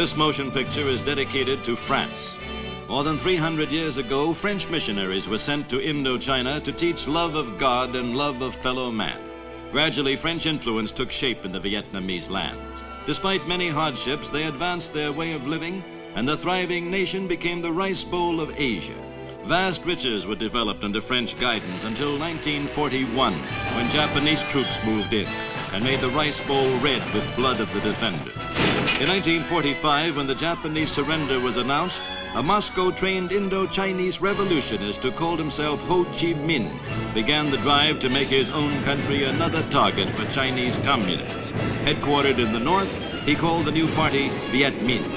This motion picture is dedicated to France. More than 300 years ago, French missionaries were sent to Indochina to teach love of God and love of fellow man. Gradually, French influence took shape in the Vietnamese lands. Despite many hardships, they advanced their way of living, and the thriving nation became the rice bowl of Asia. Vast riches were developed under French guidance until 1941, when Japanese troops moved in and made the rice bowl red with blood of the defenders. In 1945, when the Japanese surrender was announced, a Moscow-trained Indo-Chinese revolutionist who called himself Ho Chi Minh began the drive to make his own country another target for Chinese communists. Headquartered in the north, he called the new party Viet Minh.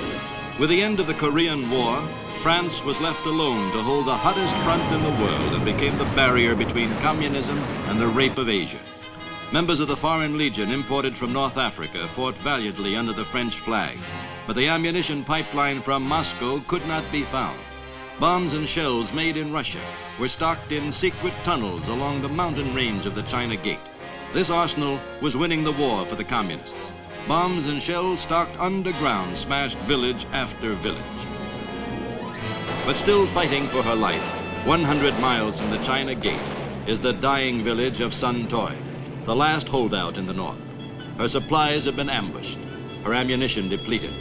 With the end of the Korean War, France was left alone to hold the hottest front in the world and became the barrier between communism and the rape of Asia. Members of the Foreign Legion imported from North Africa fought valiantly under the French flag, but the ammunition pipeline from Moscow could not be found. Bombs and shells made in Russia were stocked in secret tunnels along the mountain range of the China Gate. This arsenal was winning the war for the communists. Bombs and shells stocked underground smashed village after village but still fighting for her life. 100 miles from the China Gate is the dying village of Sun Toi, the last holdout in the north. Her supplies have been ambushed, her ammunition depleted,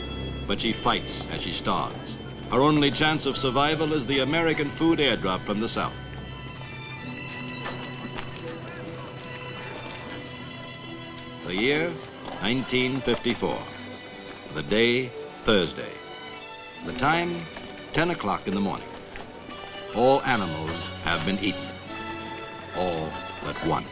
but she fights as she starves. Her only chance of survival is the American food airdrop from the south. The year, 1954. The day, Thursday. The time, 10 o'clock in the morning. All animals have been eaten. All but one.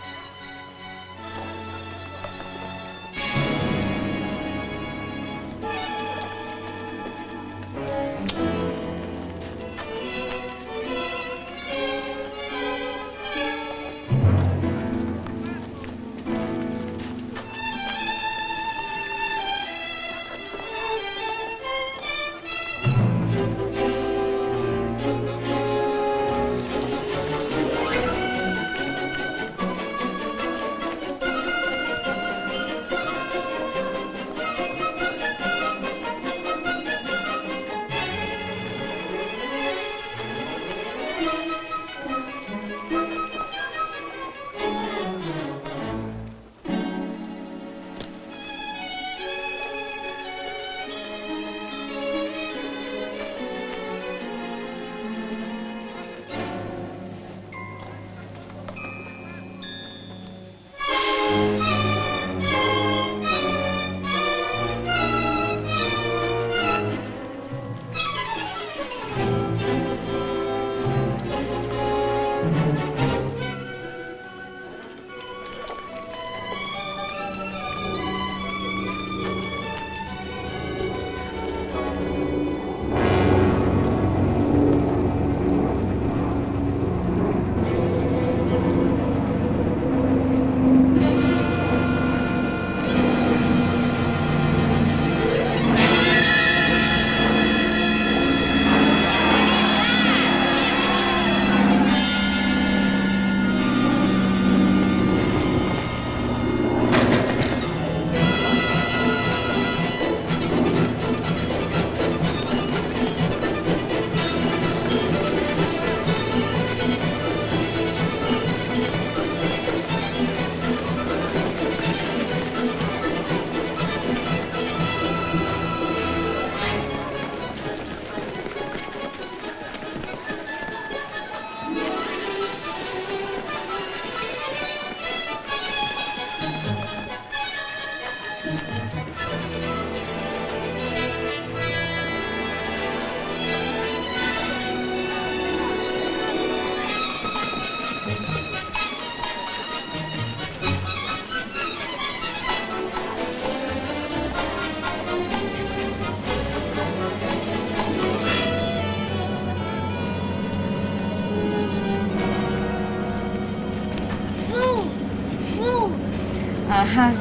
Uh,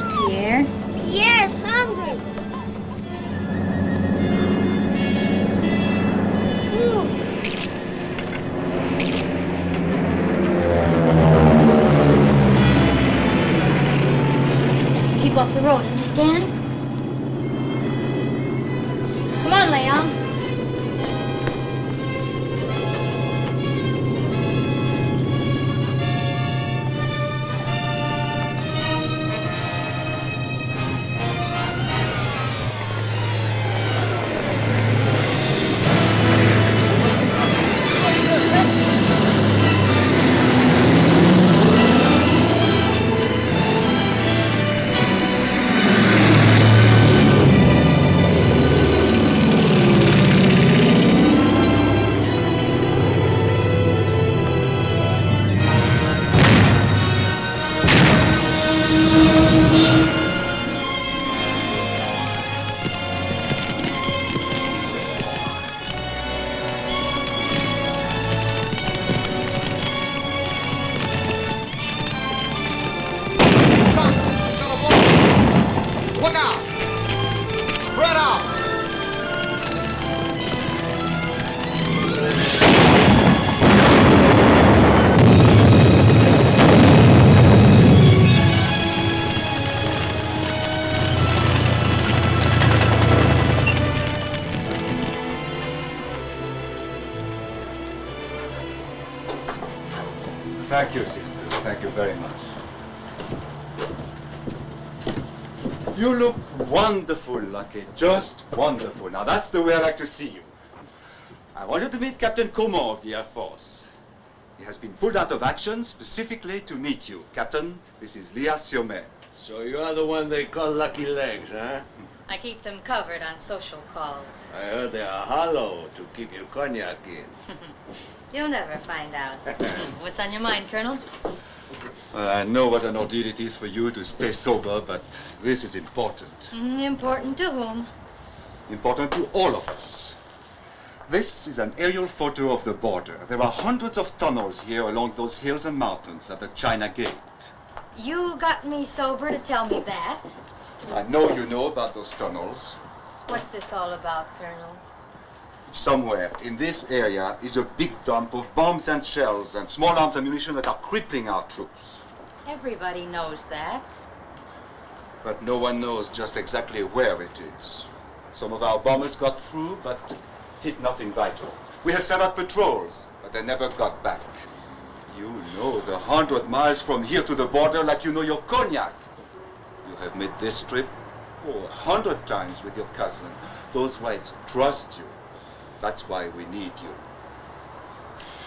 wonderful, Lucky. Just wonderful. Now, that's the way I like to see you. I want you to meet Captain Coman of the Air Force. He has been pulled out of action specifically to meet you. Captain, this is Leah Siomet. So you're the one they call Lucky Legs, huh? I keep them covered on social calls. I heard they are hollow to keep your cognac in. You'll never find out. What's on your mind, Colonel? Well, I know what an ordeal it is for you to stay sober, but this is important. Mm, important to whom? Important to all of us. This is an aerial photo of the border. There are hundreds of tunnels here along those hills and mountains at the China Gate. You got me sober to tell me that. I know you know about those tunnels. What's this all about, Colonel? Somewhere in this area is a big dump of bombs and shells and small arms ammunition that are crippling our troops. Everybody knows that. But no one knows just exactly where it is. Some of our bombers got through, but hit nothing vital. We have sent out patrols, but they never got back. You know the hundred miles from here to the border like you know your cognac. You have made this trip oh, a hundred times with your cousin. Those whites trust you. That's why we need you.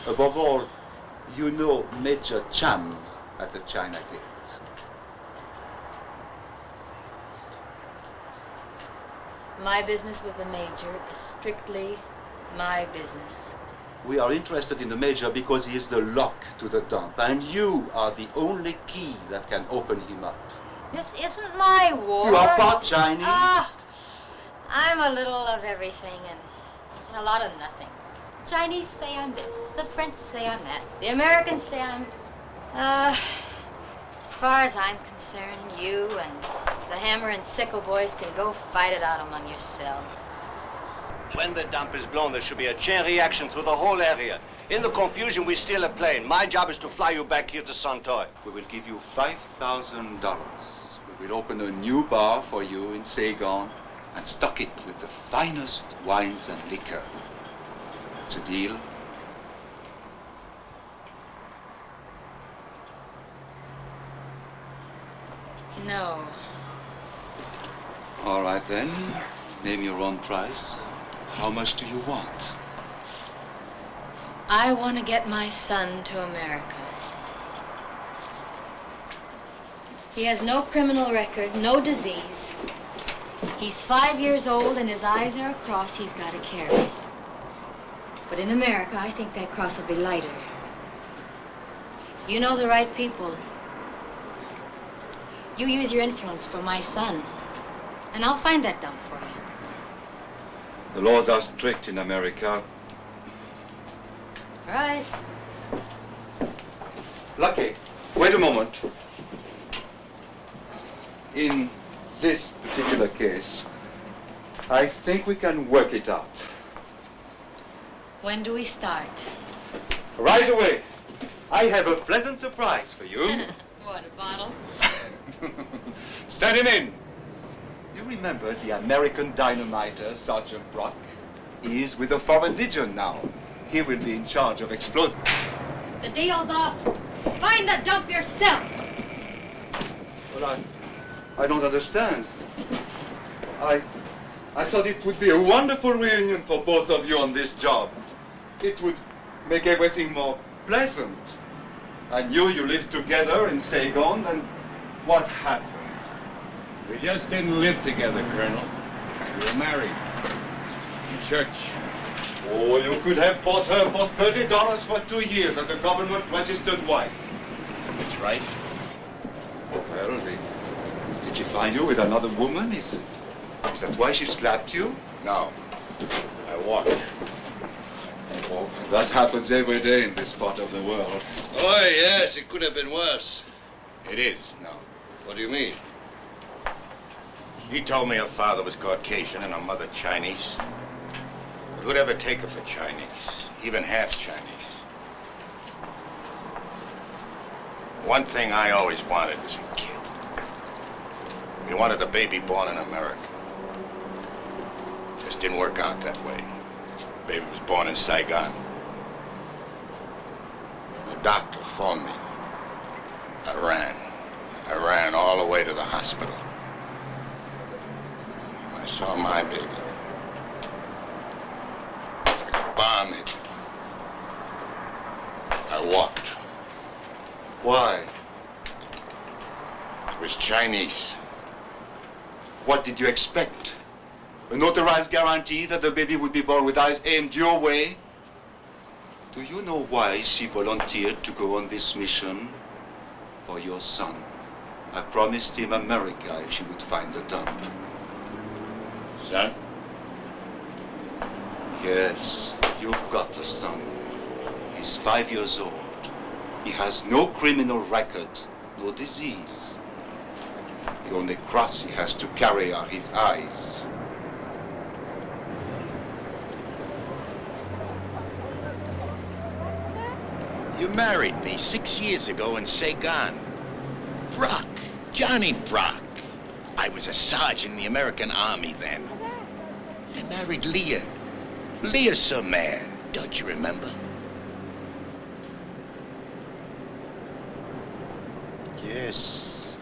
Above all, you know Major Cham at the China Gate. My business with the Major is strictly my business. We are interested in the Major because he is the lock to the dump, and you are the only key that can open him up. This isn't my war. You are part Chinese. Ah, I'm a little of everything and a lot of nothing. Chinese say I'm this, the French say I'm that, the Americans say I'm... Uh, as far as I'm concerned, you and the hammer and sickle boys can go fight it out among yourselves. When the dump is blown, there should be a chain reaction through the whole area. In the confusion, we steal a plane. My job is to fly you back here to Santoy. We will give you $5,000. We will open a new bar for you in Saigon and stock it with the finest wines and liquor. It's a deal. No. All right then. Name your own price. How much do you want? I want to get my son to America. He has no criminal record, no disease. He's five years old and his eyes are a cross he's got to carry. But in America, I think that cross will be lighter. You know the right people. You use your influence for my son, and I'll find that dump for you. The laws are strict in America. Right. Lucky, wait a moment. In this particular case, I think we can work it out. When do we start? Right away. I have a pleasant surprise for you. Water bottle. Send him in. You remember the American dynamiter, Sergeant Brock? He is with the Foreign Legion now. He will be in charge of explosives. The deal's off. Find the dump yourself. Well, I, I don't understand. I, I thought it would be a wonderful reunion for both of you on this job. It would make everything more pleasant. I knew you lived together in Saigon, and what happened? We just didn't live together, Colonel. We were married. In church. Oh, you could have bought her for $30 for two years as a government-registered wife. That's right. Well, did, did she find you with another woman? Is, is that why she slapped you? No. I walked. That happens every day in this part of the world. Oh, yes, it could have been worse. It is, now. What do you mean? He told me her father was Caucasian and her mother Chinese. But who'd ever take her for Chinese? Even half Chinese. One thing I always wanted was a kid. We wanted a baby born in America. Just didn't work out that way. Baby was born in Saigon. The doctor phoned me. I ran. I ran all the way to the hospital. I saw my baby. Bomb hit. I walked. Why? It was Chinese. What did you expect? A notarized guarantee that the baby would be born with eyes aimed your way? Do you know why she volunteered to go on this mission? For your son. I promised him America if she would find the dump. Son? Yes, you've got a son. He's five years old. He has no criminal record, no disease. The only cross he has to carry are his eyes. You married me six years ago in Saigon. Brock. Johnny Brock. I was a sergeant in the American Army then. I married Leah. Leah Somer. Don't you remember? Yes.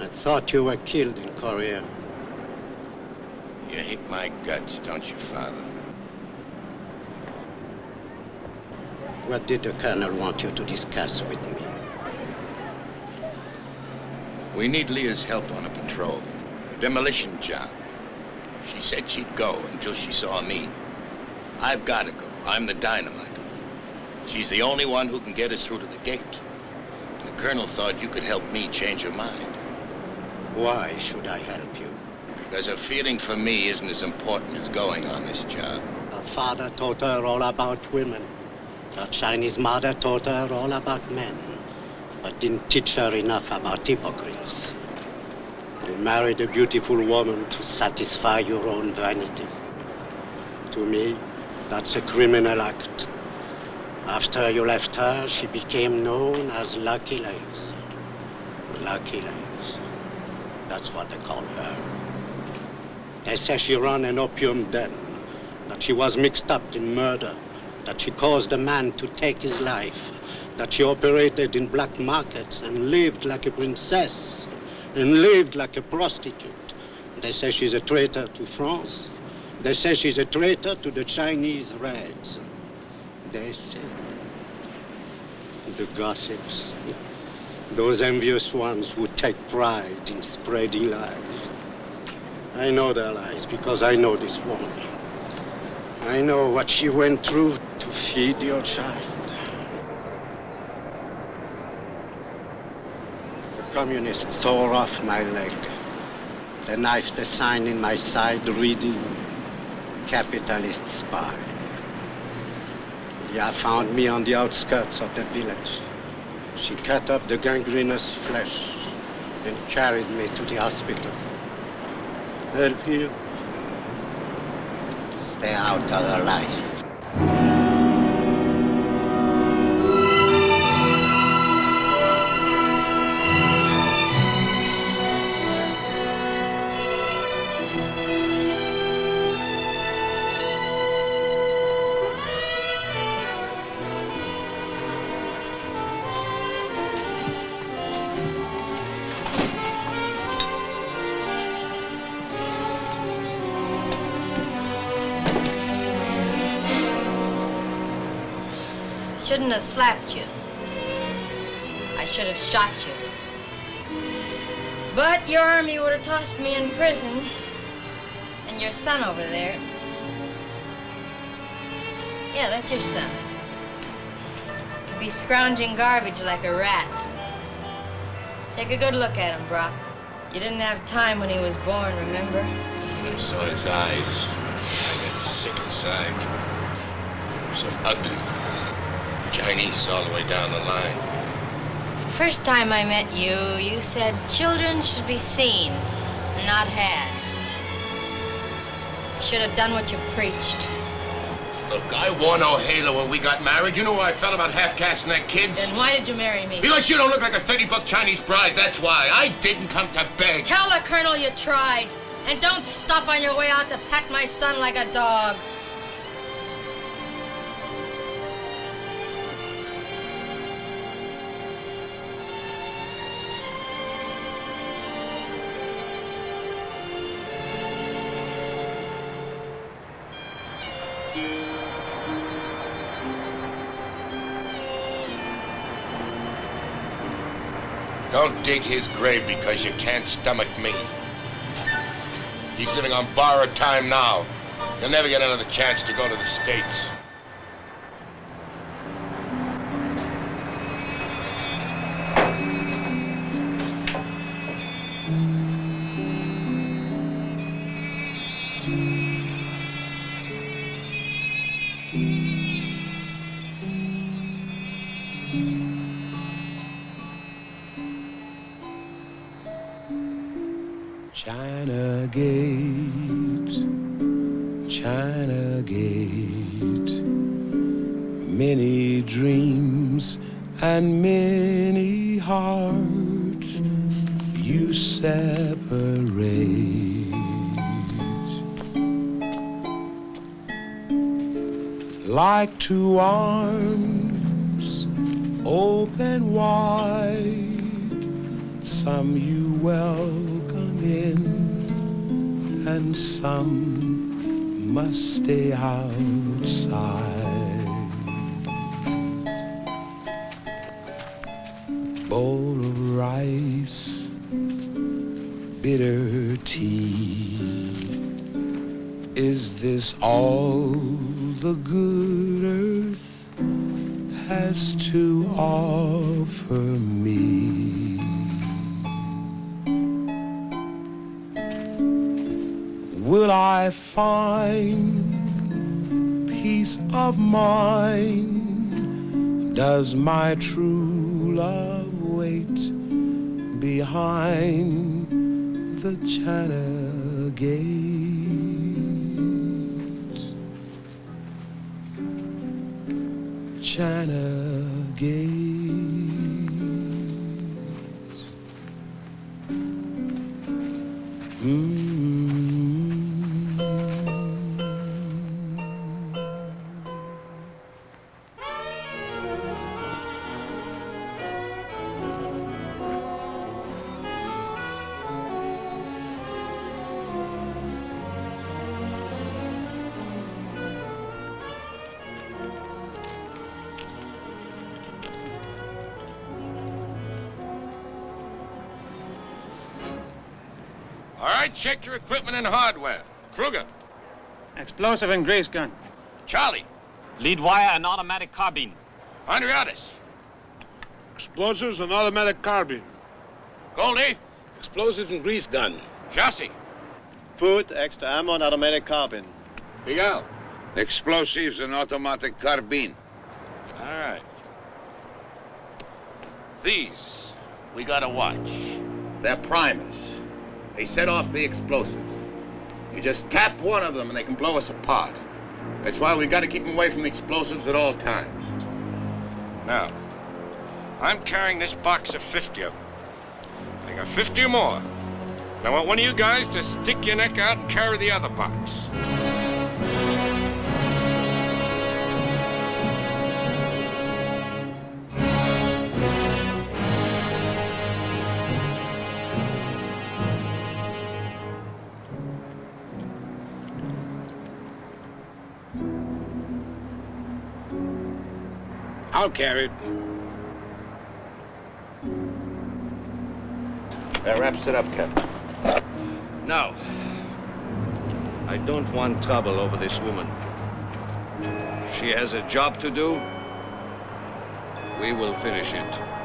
I thought you were killed in Korea. You hate my guts, don't you, Father? What did the colonel want you to discuss with me? We need Leah's help on a patrol. A demolition job. She said she'd go until she saw me. I've got to go. I'm the dynamiter. She's the only one who can get us through to the gate. The colonel thought you could help me change her mind. Why should I help you? Because her feeling for me isn't as important as going on this job. Her father taught her all about women. Her Chinese mother taught her all about men, but didn't teach her enough about hypocrites. You married a beautiful woman to satisfy your own vanity. To me, that's a criminal act. After you left her, she became known as Lucky Legs. Lucky Legs. That's what they call her. They say she ran an opium den, that she was mixed up in murder, that she caused a man to take his life, that she operated in black markets and lived like a princess and lived like a prostitute. They say she's a traitor to France. They say she's a traitor to the Chinese Reds. They say. The gossips. Those envious ones who take pride in spreading lies. I know their lies because I know this woman. I know what she went through to feed your child. The communists tore off my leg. The knife, a sign in my side reading, Capitalist Spy. Leah found me on the outskirts of the village. She cut off the gangrenous flesh and carried me to the hospital. Help you. Stay out of her life. Have slapped you. I should have shot you. But your army would have tossed me in prison. And your son over there. Yeah, that's your son. He'd be scrounging garbage like a rat. Take a good look at him, Brock. You didn't have time when he was born, remember? I saw his eyes. I got sick inside. So ugly. Chinese all the way down the line. First time I met you, you said children should be seen, not had. You should have done what you preached. Look, I wore no halo when we got married. You know how I felt about half-casting that kid? Then why did you marry me? Because you don't look like a 30-buck Chinese bride, that's why. I didn't come to beg. Tell the colonel you tried. And don't stop on your way out to pat my son like a dog. Don't dig his grave because you can't stomach me. He's living on borrowed time now. He'll never get another chance to go to the States. My true love wait behind the China gate? All right, check your equipment and hardware. Kruger. Explosive and grease gun. Charlie. Lead wire and automatic carbine. Andriatis. Explosives and automatic carbine. Goldie. Explosives and grease gun. Jossie. Food, extra ammo, and automatic carbine. Miguel. Explosives and automatic carbine. All right. These, we gotta watch. They're primers. They set off the explosives. You just tap one of them and they can blow us apart. That's why we've gotta keep them away from the explosives at all times. Now, I'm carrying this box of 50 of them. I got 50 more. And I want one of you guys to stick your neck out and carry the other box. I'll carry it. That wraps it up, Captain. Now, I don't want trouble over this woman. She has a job to do. We will finish it.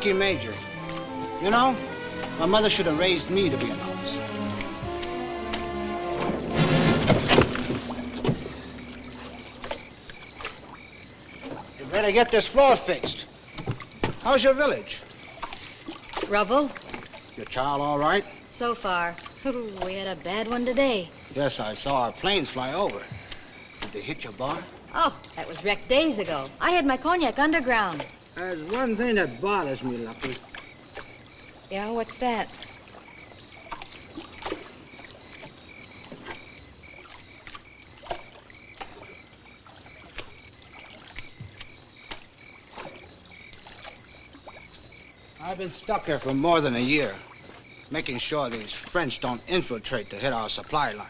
Lucky Major. You know, my mother should have raised me to be an officer. Here better get this floor fixed. How's your village? Rubble? Your child all right? So far. we had a bad one today. Yes, I saw our planes fly over. Did they hit your bar? Oh, that was wrecked days ago. I had my cognac underground. There's one thing that bothers me, Lucky. Yeah, what's that? I've been stuck here for more than a year, making sure these French don't infiltrate to hit our supply line.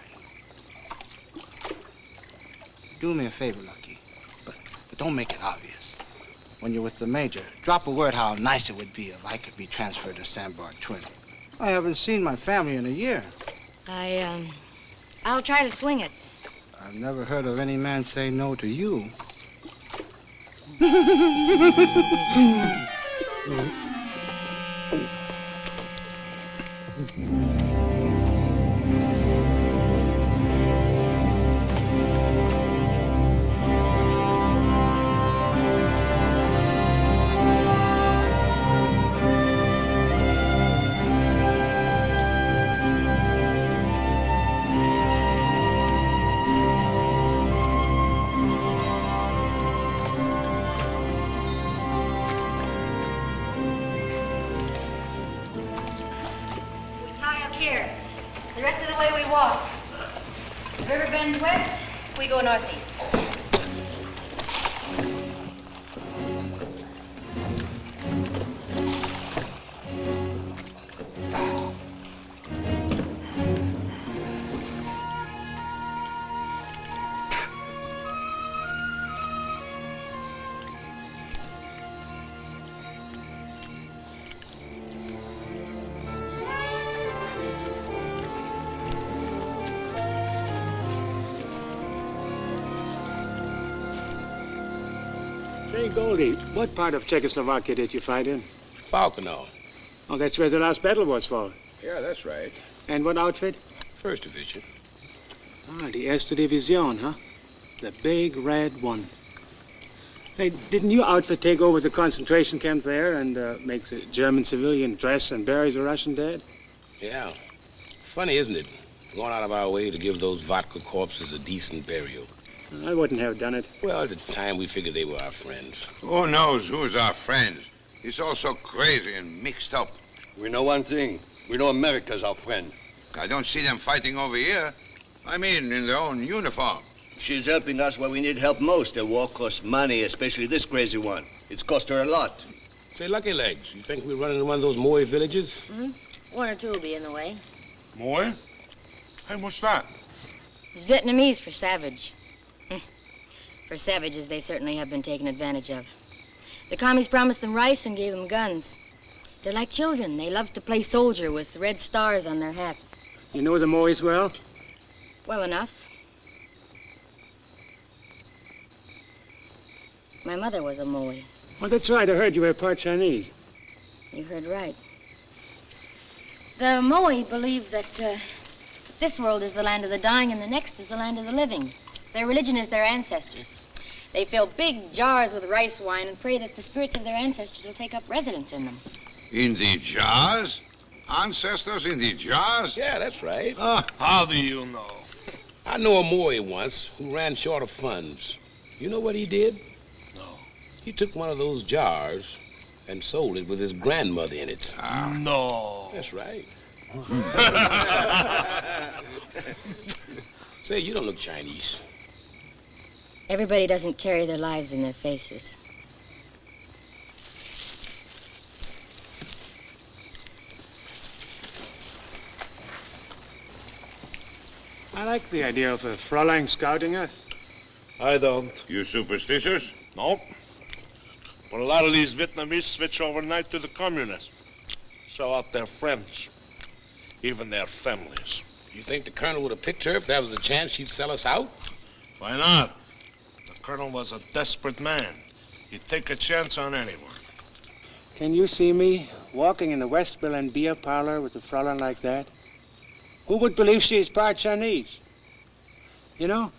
Do me a favor, Lucky, but, but don't make it obvious. When you're with the Major, drop a word how nice it would be if I could be transferred to Sandbar Twin. I haven't seen my family in a year. I, um, I'll try to swing it. I've never heard of any man say no to you. what part of Czechoslovakia did you fight in? Falkenau. Oh, that's where the last battle was fought. Yeah, that's right. And what outfit? First division. Ah, the Erste Division, huh? The big red one. Hey, didn't your outfit take over the concentration camp there and uh, make the German civilian dress and buries the Russian dead? Yeah. Funny, isn't it? Going out of our way to give those vodka corpses a decent burial. I wouldn't have done it. Well, at the time, we figured they were our friends. Who knows who's our friends? It's all so crazy and mixed up. We know one thing. We know America's our friend. I don't see them fighting over here. I mean, in their own uniform. She's helping us where we need help most. The war costs money, especially this crazy one. It's cost her a lot. Say, Lucky Legs, you think we're running into one of those Moy villages? hmm One or two will be in the way. Moy? Hey, what's that? It's Vietnamese for savage. For savages, they certainly have been taken advantage of. The commies promised them rice and gave them guns. They're like children. They love to play soldier with red stars on their hats. You know the Moys well? Well enough. My mother was a Moy. Well, that's right. I heard you were part Chinese. You heard right. The Moy believe that uh, this world is the land of the dying and the next is the land of the living. Their religion is their ancestors. They fill big jars with rice wine and pray that the spirits of their ancestors will take up residence in them. In the jars? Ancestors in the jars? Yeah, that's right. Uh, How do you know? I know a Moy once who ran short of funds. You know what he did? No. He took one of those jars and sold it with his grandmother in it. Ah. No. That's right. Say, you don't look Chinese. Everybody doesn't carry their lives in their faces. I like the idea of a Fräulein scouting us. I don't. You superstitious? No. But a lot of these Vietnamese switch overnight to the communists. Sell out their friends, even their families. You think the colonel would have picked her if there was a chance she'd sell us out? Why not? The colonel was a desperate man. He'd take a chance on anyone. Can you see me walking in the West Berlin beer parlor with a Fräulein like that? Who would believe she is part Chinese? You know,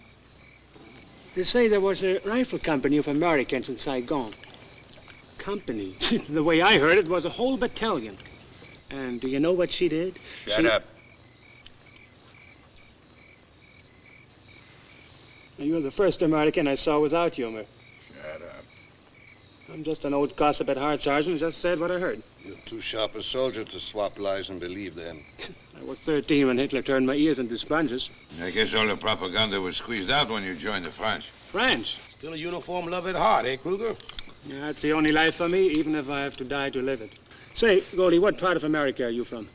They say there was a rifle company of Americans in Saigon. Company? the way I heard it was a whole battalion. And do you know what she did? Shut She- up. You're the first American I saw without humor. Shut up. I'm just an old gossip at heart, Sergeant. Just said what I heard. You're too sharp a soldier to swap lies and believe them. I was 13 when Hitler turned my ears into sponges. I guess all the propaganda was squeezed out when you joined the French. French? Still a uniform love at heart, eh, Kruger? Yeah, that's the only life for me, even if I have to die to live it. Say, Goldie, what part of America are you from?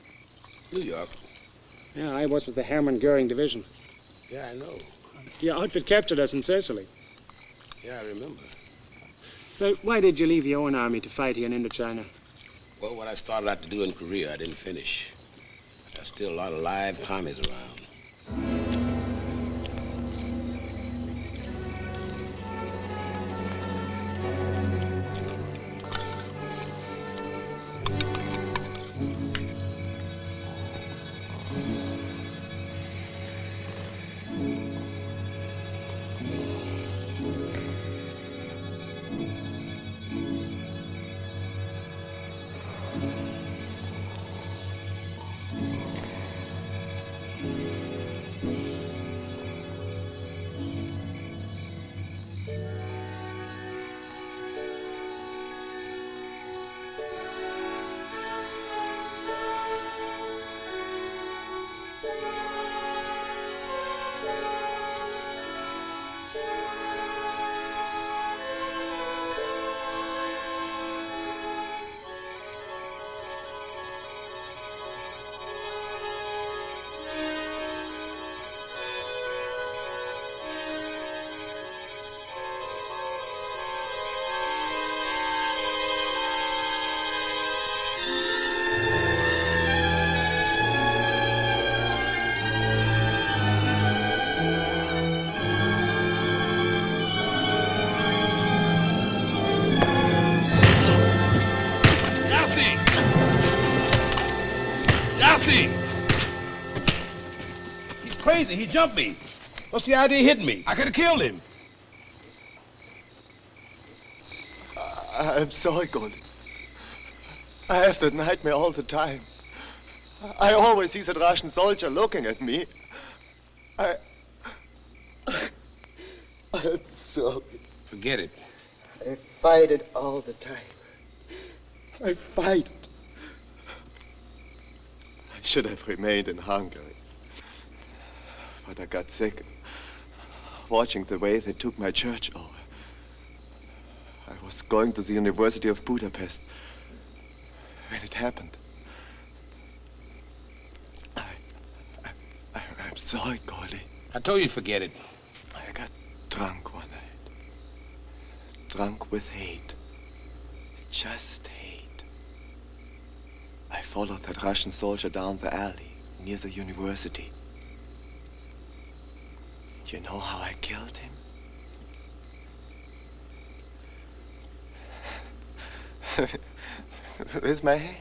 New York. Yeah, I was with the Hermann Goering Division. Yeah, I know. Your outfit captured us in Sicily. Yeah, I remember. So why did you leave your own army to fight here in Indochina? Well, what I started out to do in Korea, I didn't finish. There's still a lot of live commies around. Yassi! Crazy. He jumped me. What's the idea of hitting me? I could have killed him. I'm sorry, Goldie. I have that nightmare all the time. I always see that Russian soldier looking at me. I. I'm sorry. Forget it. I fight it all the time. I fight. it. I should have remained in Hungary. But I got sick watching the way they took my church over. I was going to the University of Budapest when it happened. I, I, I, I'm sorry, Goldie. I told you forget it. I got drunk one night. Drunk with hate. Just hate. I followed that Russian soldier down the alley near the university. You know how I killed him? with my hands.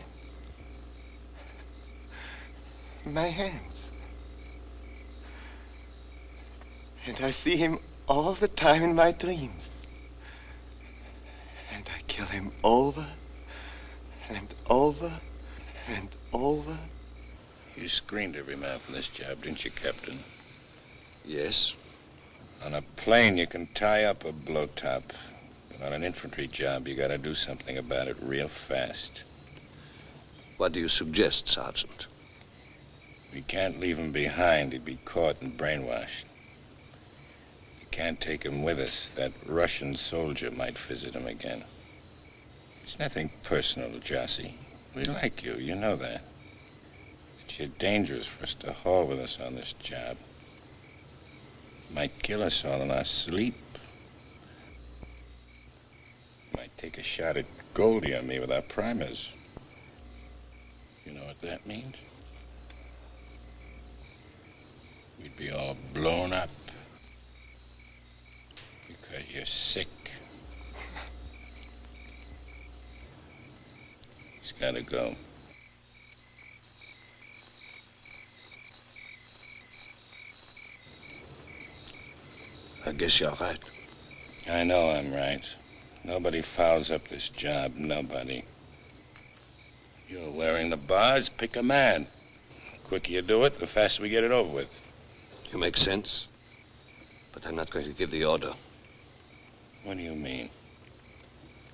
My hands. And I see him all the time in my dreams. And I kill him over and over and over. You screened every man from this job, didn't you, Captain? Yes. On a plane, you can tie up a blowtop. But on an infantry job, you gotta do something about it real fast. What do you suggest, Sergeant? We can't leave him behind. He'd be caught and brainwashed. We can't take him with us. That Russian soldier might visit him again. It's nothing personal, Jossie. We like you, you know that. But you're dangerous for us to haul with us on this job. Might kill us all in our sleep. Might take a shot at Goldie on me with our primers. You know what that means? We'd be all blown up. Because you're sick. He's gotta go. I guess you're right. I know I'm right. Nobody fouls up this job. Nobody. You're wearing the bars. Pick a man. The quicker you do it, the faster we get it over with. You make sense. But I'm not going to give the order. What do you mean?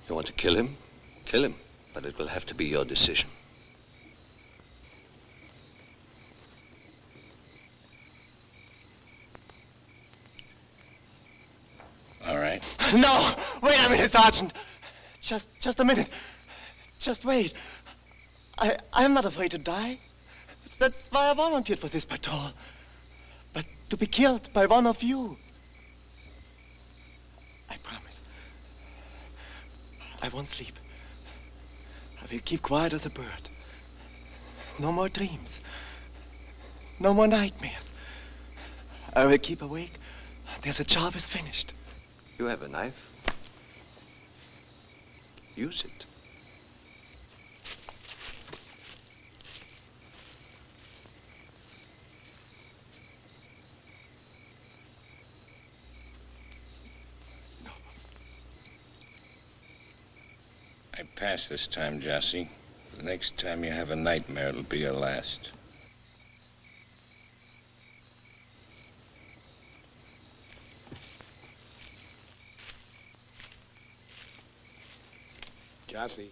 You want to kill him? Kill him. But it will have to be your decision. All right. No! Wait a minute, Sergeant! Just, just a minute. Just wait. I, I'm not afraid to die. That's why I volunteered for this patrol. But to be killed by one of you. I promise. I won't sleep. I will keep quiet as a bird. No more dreams. No more nightmares. I will keep awake until the job is finished. You have a knife. Use it. I pass this time, Jossie. The next time you have a nightmare, it'll be your last. Jossie.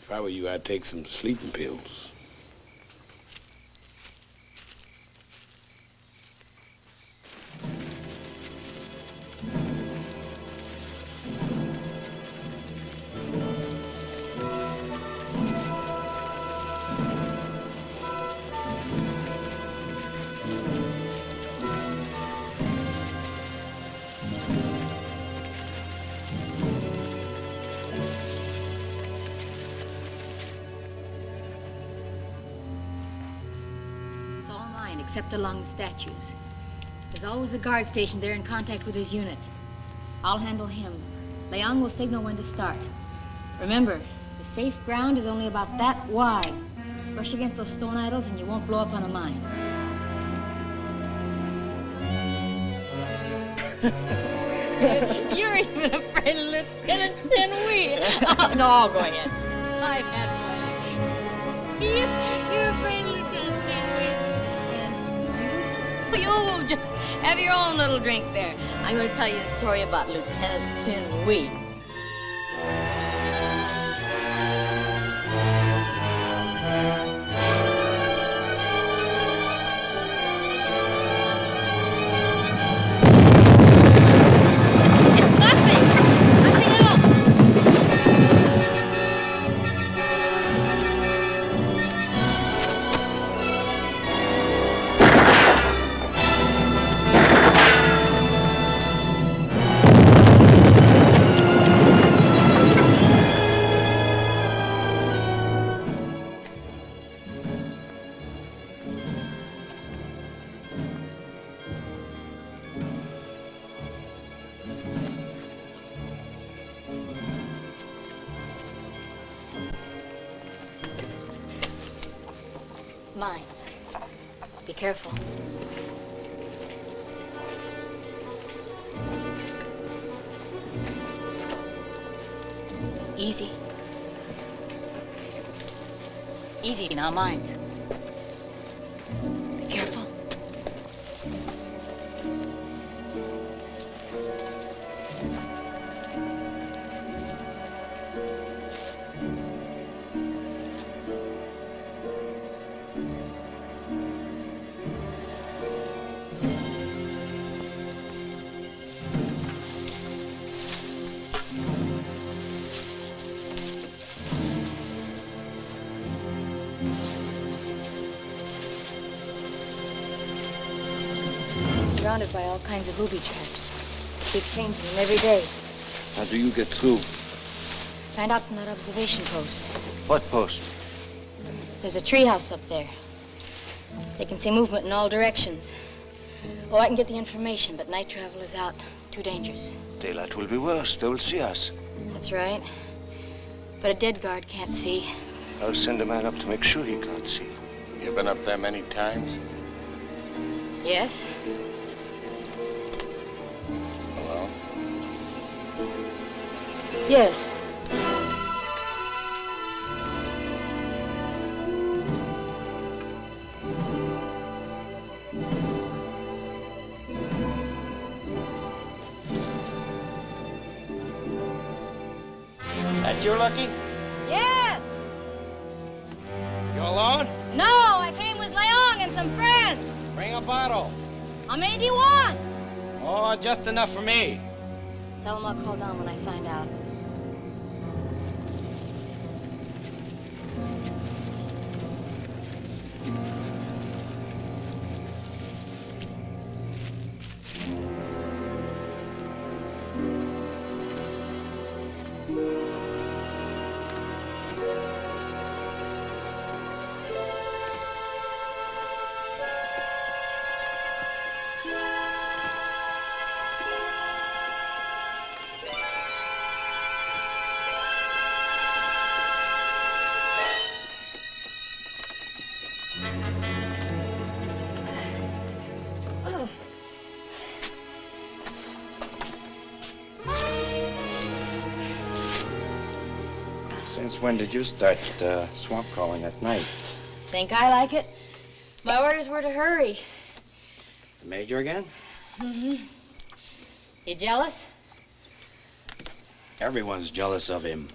If I were you, I'd take some sleeping pills. Along the statues. There's always a guard stationed there in contact with his unit. I'll handle him. Leong will signal when to start. Remember, the safe ground is only about that wide. Brush against those stone idols and you won't blow up on a mine. You're even afraid of Lieutenant Sinwee. Oh, no, I'll go ahead. I've had plenty. Sinwee. Just have your own little drink there. I'm going to tell you a story about Lieutenant Sinwee. It's Easy now, mines. By all kinds of booby traps. Keep changing them every day. How do you get through? Find out from that observation post. What post? There's a treehouse up there. They can see movement in all directions. Oh, I can get the information, but night travel is out. Too dangerous. Daylight will be worse. They will see us. That's right. But a dead guard can't see. I'll send a man up to make sure he can't see. You've been up there many times? Yes? Yes. That you, Lucky? Yes! You alone? No, I came with Leong and some friends. Bring a bottle. How many do you want? Oh, just enough for me. Tell them I'll call down when I find out. Since when did you start uh, swamp crawling at night? Think I like it? My orders were to hurry. The major again? Mm-hmm. You jealous? Everyone's jealous of him.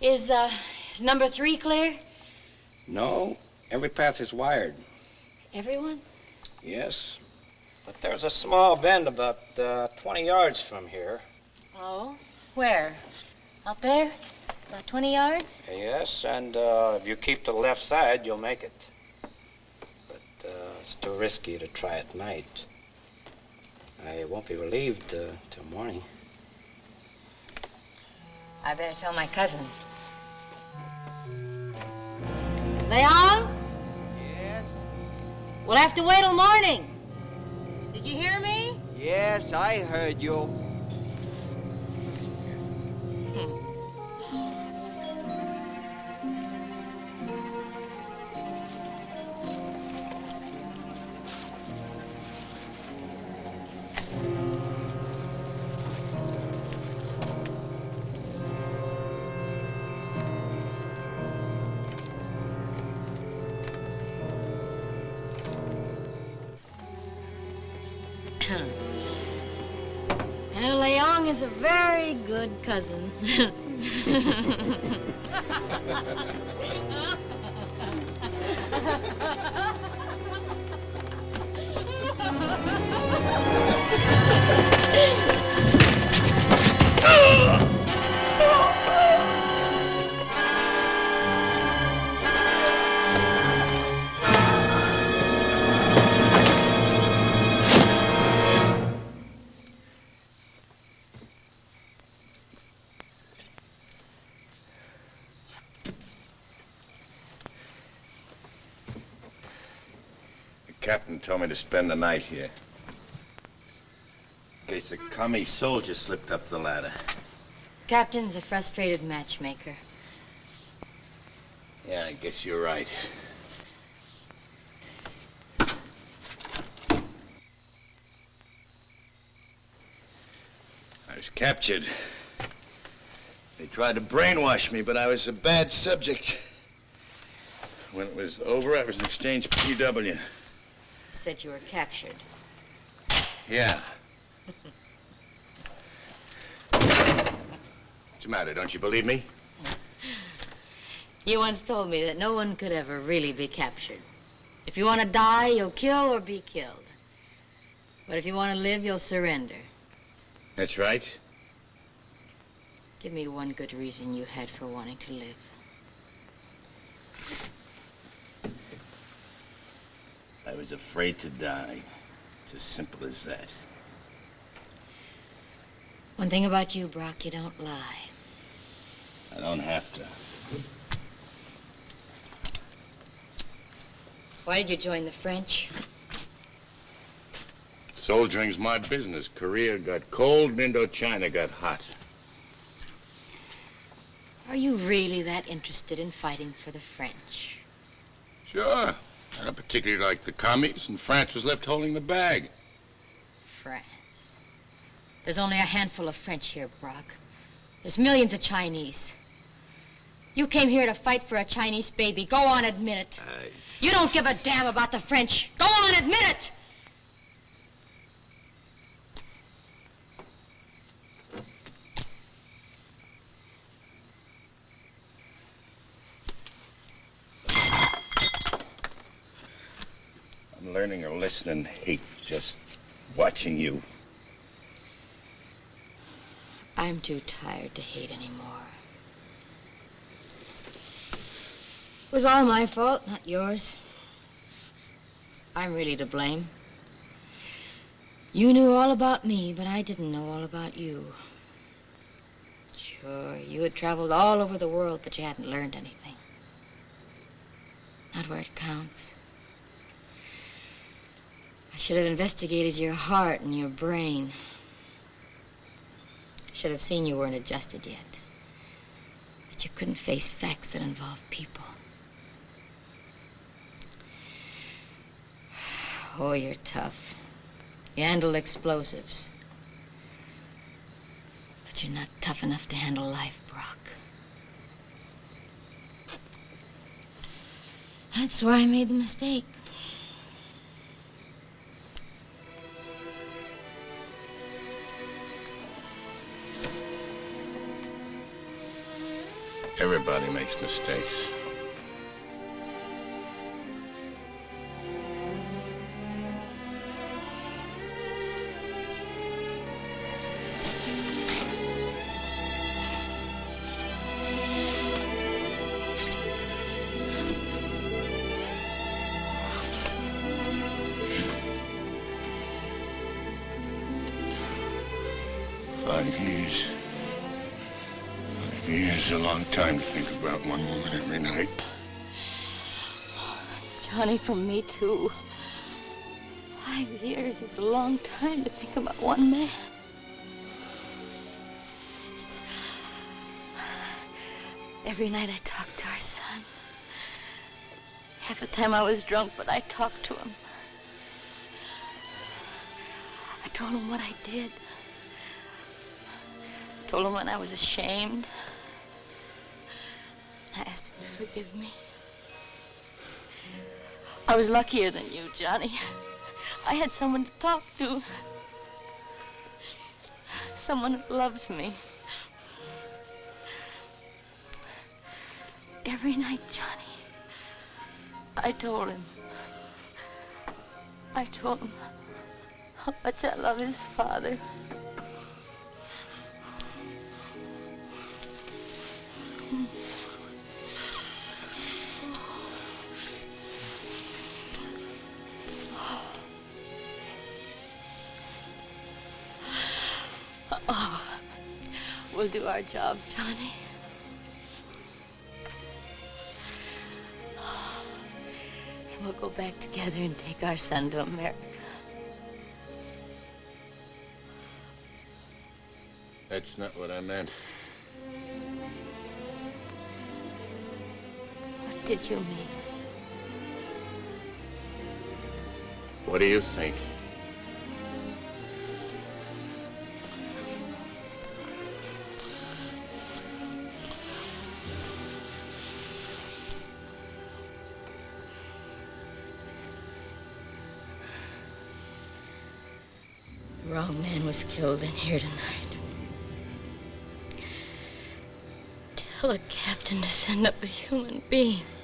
Is, uh, is number three clear? No, every path is wired. Everyone? Yes, but there's a small bend about uh, 20 yards from here. Oh? Where? Out there? About 20 yards? Yes, and uh, if you keep to the left side, you'll make it. But uh, it's too risky to try at night. I won't be relieved uh, till morning. I better tell my cousin. Leon? Yes? We'll have to wait till morning. Did you hear me? Yes, I heard you. Cousin. captain told me to spend the night here. In case a commie soldier slipped up the ladder. Captain's a frustrated matchmaker. Yeah, I guess you're right. I was captured. They tried to brainwash me, but I was a bad subject. When it was over, I was an exchange PW. You said you were captured. Yeah. What's the matter? Don't you believe me? You once told me that no one could ever really be captured. If you want to die, you'll kill or be killed. But if you want to live, you'll surrender. That's right. Give me one good reason you had for wanting to live. I was afraid to die. It's as simple as that. One thing about you, Brock, you don't lie. I don't have to. Why did you join the French? Soldiering's my business. Korea got cold Indochina got hot. Are you really that interested in fighting for the French? Sure. I don't particularly like the commies, and France was left holding the bag. France. There's only a handful of French here, Brock. There's millions of Chinese. You came here to fight for a Chinese baby. Go on, admit it. You don't give a damn about the French. Go on, admit it! I'm learning or listening hate just watching you. I'm too tired to hate anymore. It was all my fault, not yours. I'm really to blame. You knew all about me, but I didn't know all about you. Sure, you had traveled all over the world, but you hadn't learned anything. Not where it counts. I should have investigated your heart and your brain. I Should have seen you weren't adjusted yet. That you couldn't face facts that involve people. Oh, you're tough. You handle explosives. But you're not tough enough to handle life, Brock. That's why I made the mistake. Everybody makes mistakes. Johnny, from me too. Five years is a long time to think about one man. Every night I talked to our son. Half the time I was drunk, but I talked to him. I told him what I did. Told him when I was ashamed. I asked him to forgive me. I was luckier than you, Johnny. I had someone to talk to. Someone who loves me. Every night, Johnny, I told him. I told him how much I love his father. Oh, we'll do our job, Johnny. And we'll go back together and take our son to America. That's not what I meant. What did you mean? What do you think? Was killed in here tonight. Tell the captain to send up a human being.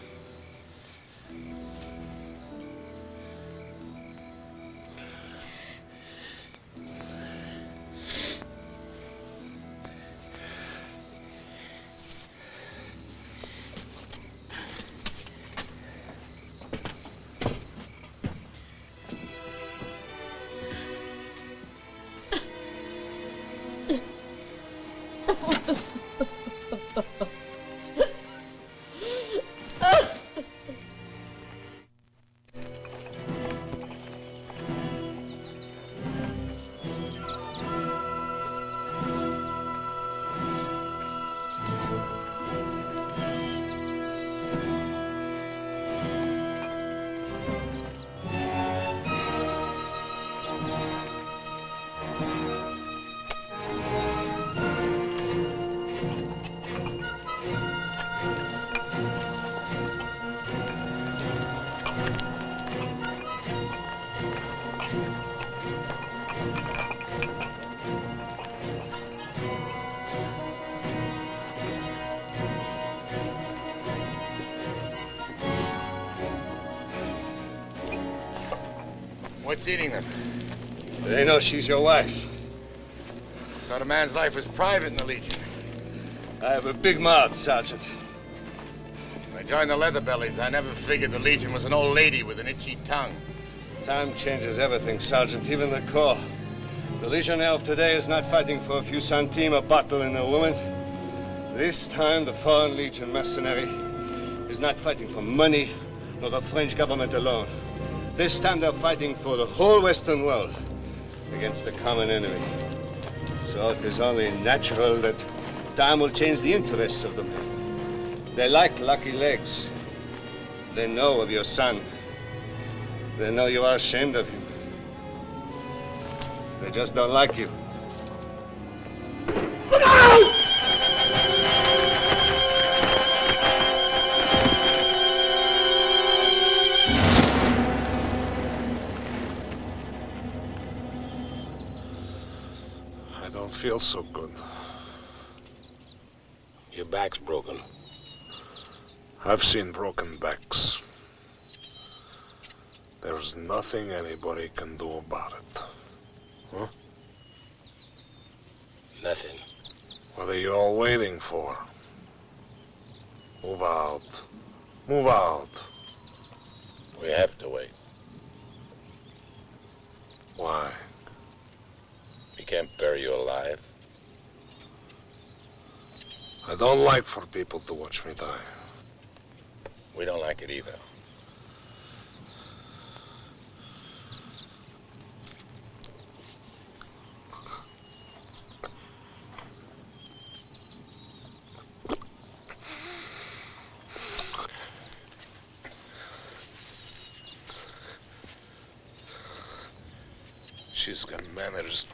What's eating them? They know she's your wife. Thought a man's life was private in the Legion. I have a big mouth, Sergeant. When I joined the Leatherbellies, I never figured the Legion was an old lady with an itchy tongue. Time changes everything, Sergeant, even the Corps. The Legionnaire of today is not fighting for a few centimes a bottle and a woman. This time, the Foreign Legion mercenary is not fighting for money, nor the French government alone. This time, they're fighting for the whole Western world against the common enemy. So it is only natural that time will change the interests of the men. They like lucky legs. They know of your son. They know you are ashamed of him. They just don't like you. Feel so good. Your back's broken. I've seen broken backs. There's nothing anybody can do about it. Huh? Nothing. What are you all waiting for? Move out. Move out. We have to wait. Why? We can't bury you alive. I don't like for people to watch me die. We don't like it either. She's got manners,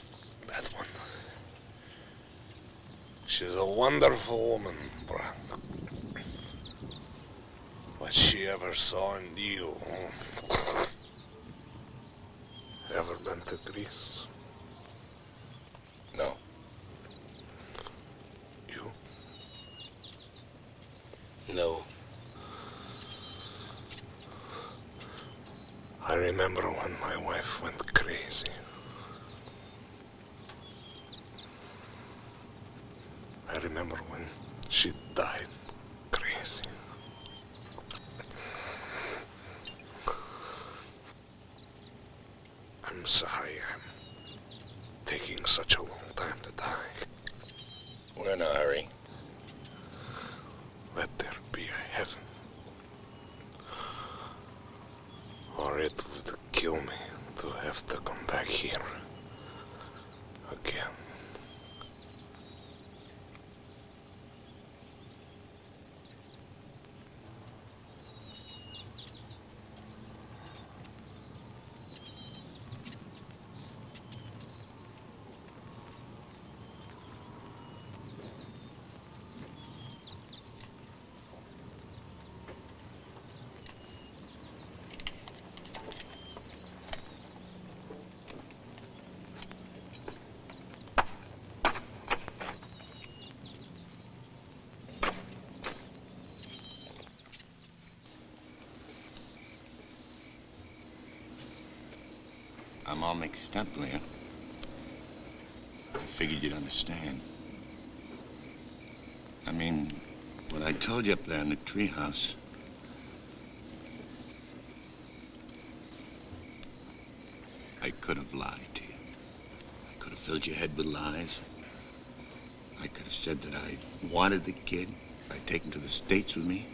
that one. She's a wonderful woman, Brand. What she ever saw in you. Ever been to Greece? No. You? No. I remember when my wife went crazy. I remember when she died crazy. I'm sorry I'm taking such a long time to die. We're in a hurry. Let there be a heaven. Or it would kill me to have to come back here again. I'm all mixed up, Leah. I figured you'd understand. I mean, what I told you up there in the treehouse. I could have lied to you. I could have filled your head with lies. I could have said that I wanted the kid. I'd take him to the States with me.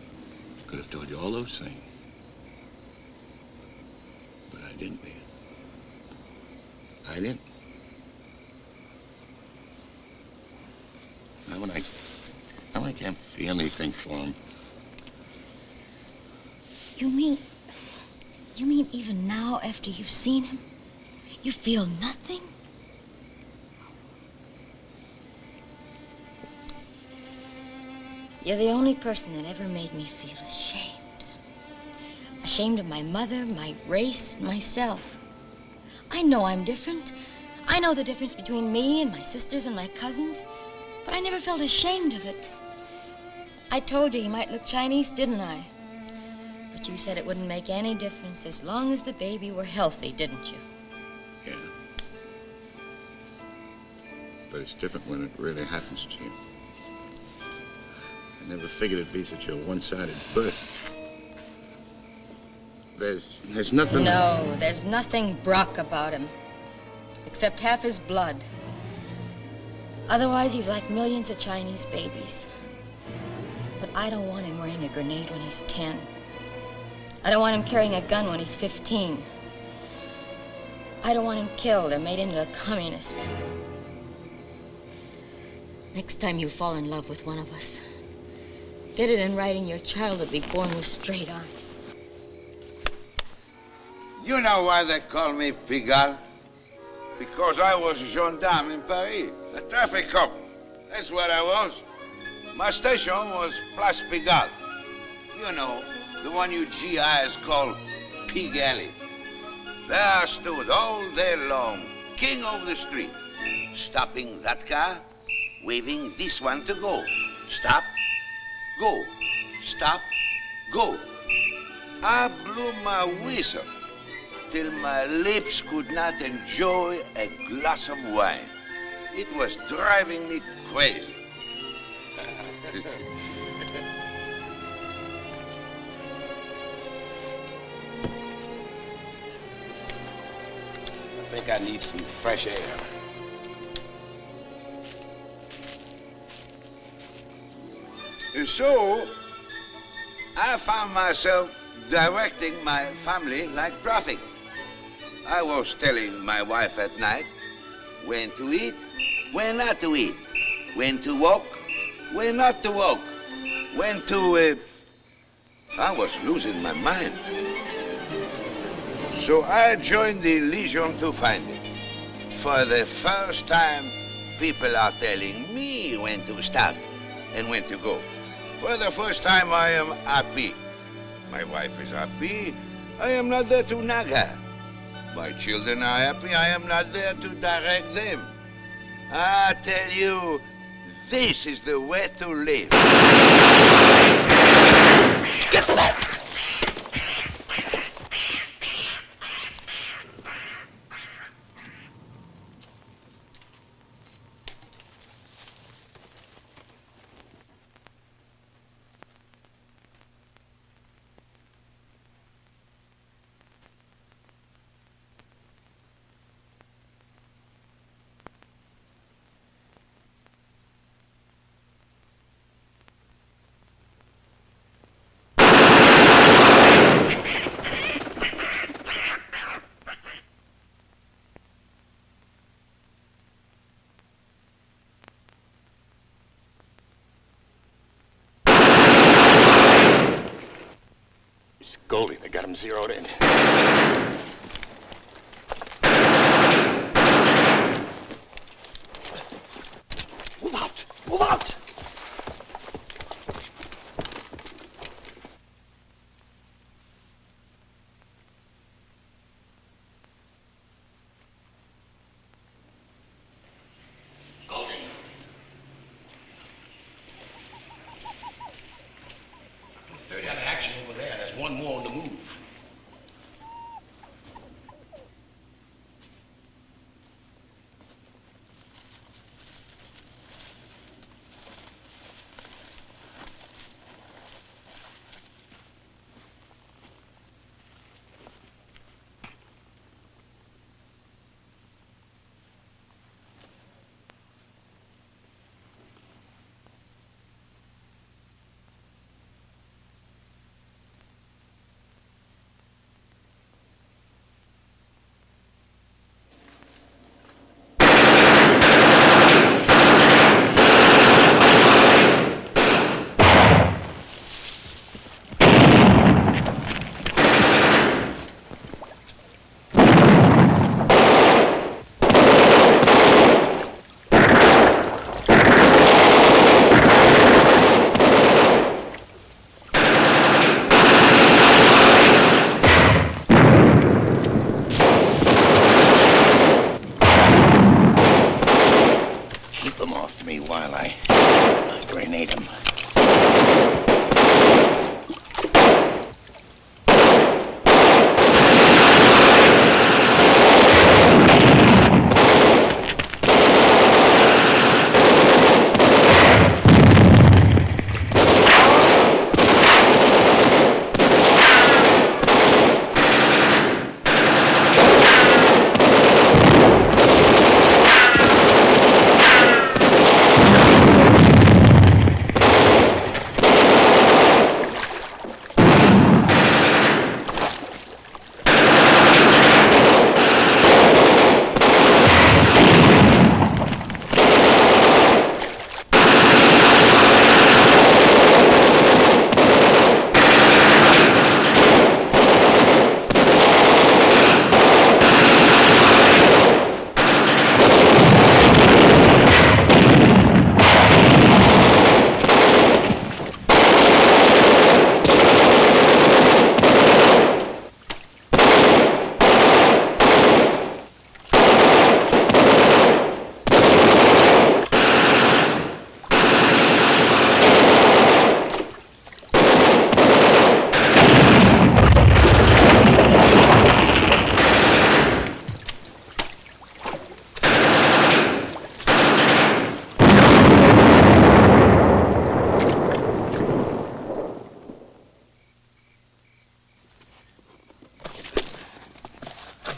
I Could have told you all those things. But I didn't, Leah. I didn't. Now when I, now I can't feel anything for him. You mean. You mean even now, after you've seen him, you feel nothing? You're the only person that ever made me feel ashamed. Ashamed of my mother, my race, myself. I know I'm different. I know the difference between me and my sisters and my cousins, but I never felt ashamed of it. I told you he might look Chinese, didn't I? But you said it wouldn't make any difference as long as the baby were healthy, didn't you? Yeah. But it's different when it really happens to you. I never figured it'd be such a one-sided birth. There's, there's nothing... No, there's nothing Brock about him. Except half his blood. Otherwise, he's like millions of Chinese babies. But I don't want him wearing a grenade when he's 10. I don't want him carrying a gun when he's 15. I don't want him killed or made into a communist. Next time you fall in love with one of us, get it in writing your child will be born with straight eyes. You know why they call me Pigalle? Because I was a gendarme in Paris, a traffic cop. That's what I was. My station was Place Pigalle. You know, the one you GIs call Pig Alley. There I stood all day long, king of the street, stopping that car, waving this one to go. Stop, go, stop, go. I blew my whistle till my lips could not enjoy a glass of wine. It was driving me crazy. I think I need some fresh air. And so, I found myself directing my family like traffic. I was telling my wife at night when to eat, when not to eat, when to walk, when not to walk, when to. Uh... I was losing my mind. So I joined the Legion to find it. For the first time, people are telling me when to stop and when to go. For the first time, I am happy. My wife is happy. I am not there to nag her. My children are happy. I am not there to direct them. I tell you, this is the way to live. Get back! It's Goldie. They got him zeroed in.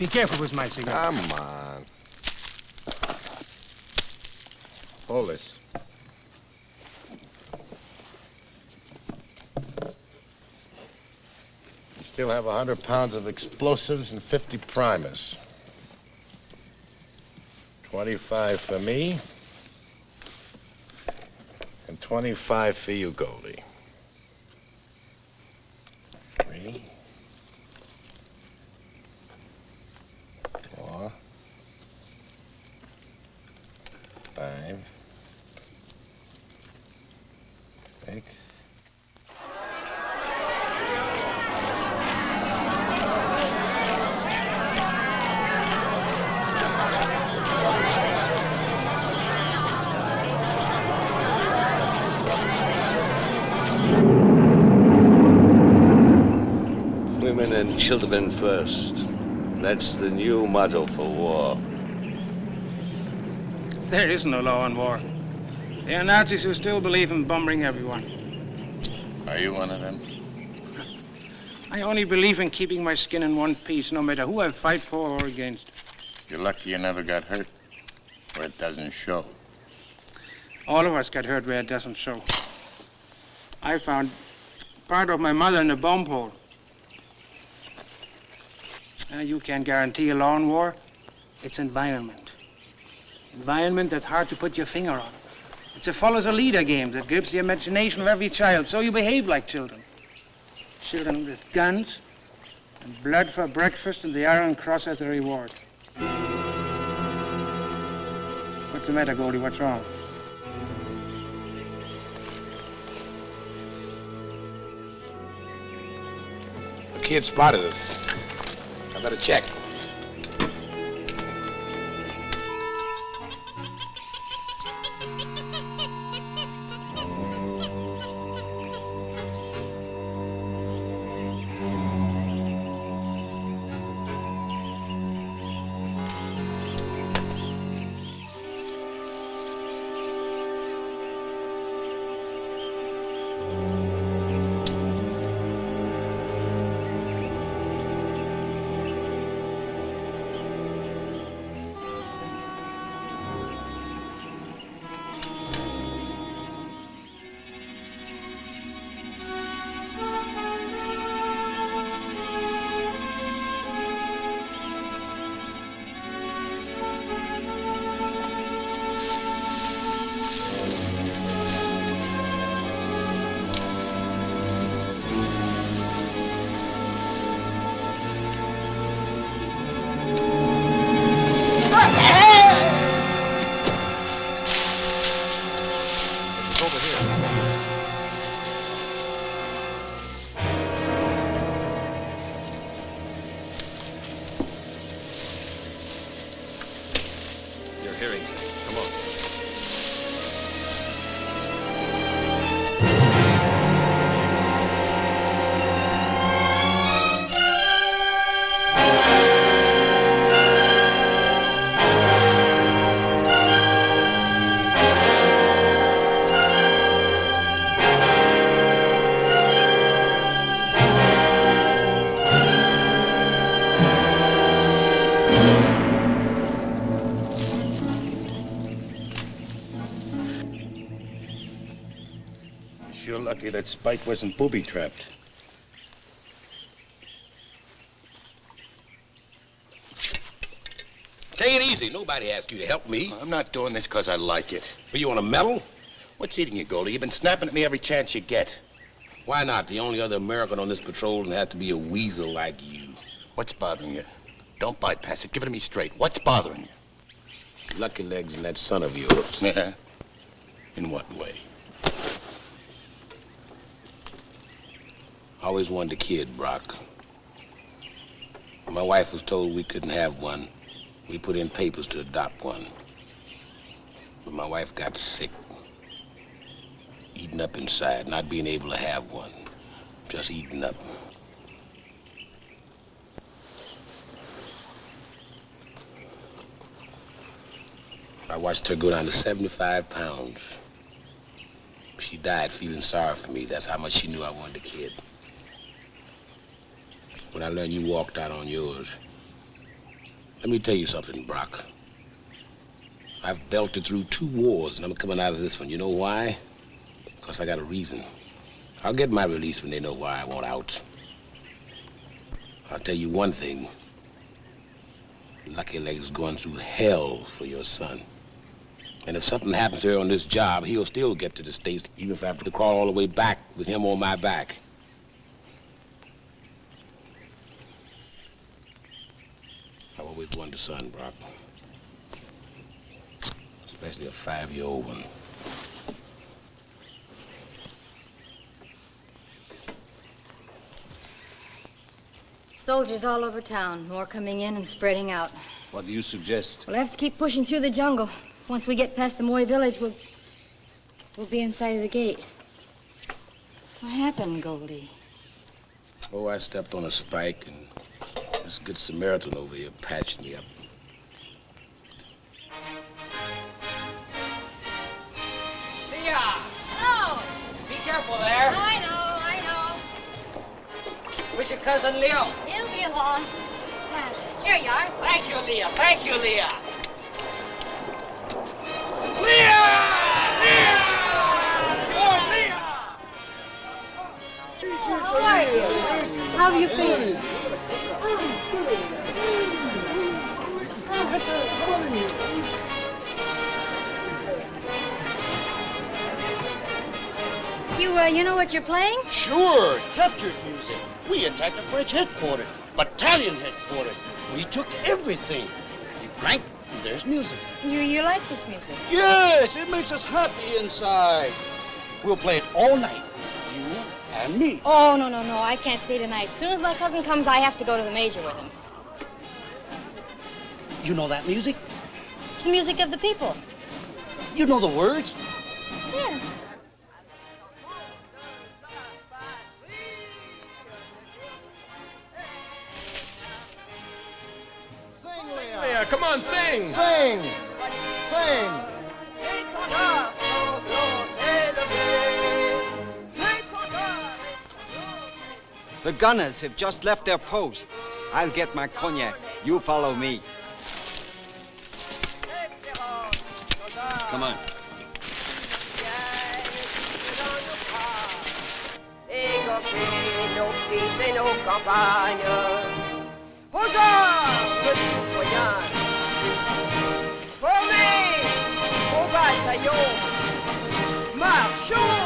Be careful with my cigar. Come on. Hold this. You still have a hundred pounds of explosives and fifty primers. Twenty-five for me. And twenty-five for you, Goldie. Three. Five. Six. Women and children first. That's the new motto for war. There is no law in war. There are Nazis who still believe in bombing everyone. Are you one of them? I only believe in keeping my skin in one piece, no matter who I fight for or against. You're lucky you never got hurt, or it doesn't show. All of us get hurt where it doesn't show. I found part of my mother in a bomb hole. Uh, you can't guarantee a law in war. It's environment. Environment that's hard to put your finger on. It's a follows a leader game that grips the imagination of every child, so you behave like children. Children with guns and blood for breakfast and the Iron Cross as a reward. What's the matter, Goldie? What's wrong? The kid spotted us. I better check. Lucky that Spike wasn't booby-trapped. Take it easy. Nobody asked you to help me. I'm not doing this because I like it. But you want a medal? What's eating you, Goldie? You've been snapping at me every chance you get. Why not? The only other American on this patrol and has to be a weasel like you. What's bothering you? Don't bypass it. Give it to me straight. What's bothering you? Lucky Legs and that son of yours. Yeah? In what way? I always wanted a kid, Brock. My wife was told we couldn't have one, we put in papers to adopt one. But my wife got sick. Eaten up inside, not being able to have one. Just eaten up. I watched her go down to 75 pounds. She died feeling sorry for me. That's how much she knew I wanted a kid. When I learned you walked out on yours, Let me tell you something, Brock. I've belted through two wars, and I'm coming out of this one. You know why? Because I got a reason. I'll get my release when they know why I want out. I'll tell you one thing. Lucky Leg's is going through hell for your son. And if something happens to her on this job, he'll still get to the States, even if I have to crawl all the way back with him on my back. I've always wanted son, Brock. Especially a five-year-old one. Soldiers all over town, more coming in and spreading out. What do you suggest? We'll have to keep pushing through the jungle. Once we get past the Moy village, we'll we'll be inside of the gate. What happened, Goldie? Oh, I stepped on a spike, and this good Samaritan over here patched me up. Leah! Oh! Be careful there. I know, I know. Where's your cousin Leo? He'll be along. Here you are. Thank you, Leah. Thank you, Leah. Leah! Leah. How are you? How are you feeling? You, uh, you know what you're playing? Sure, captured music. We attacked the French headquarters, battalion headquarters. We took everything. You crank, and there's music. You, you like this music? Yes, it makes us happy inside. We'll play it all night, and me. Oh, no, no, no. I can't stay tonight. As soon as my cousin comes, I have to go to the major with him. You know that music? It's the music of the people. You know the words? Yes. Leah, come on, sing. Sing! Sing! The gunners have just left their post. I'll get my cognac. You follow me. Come on. Marchons.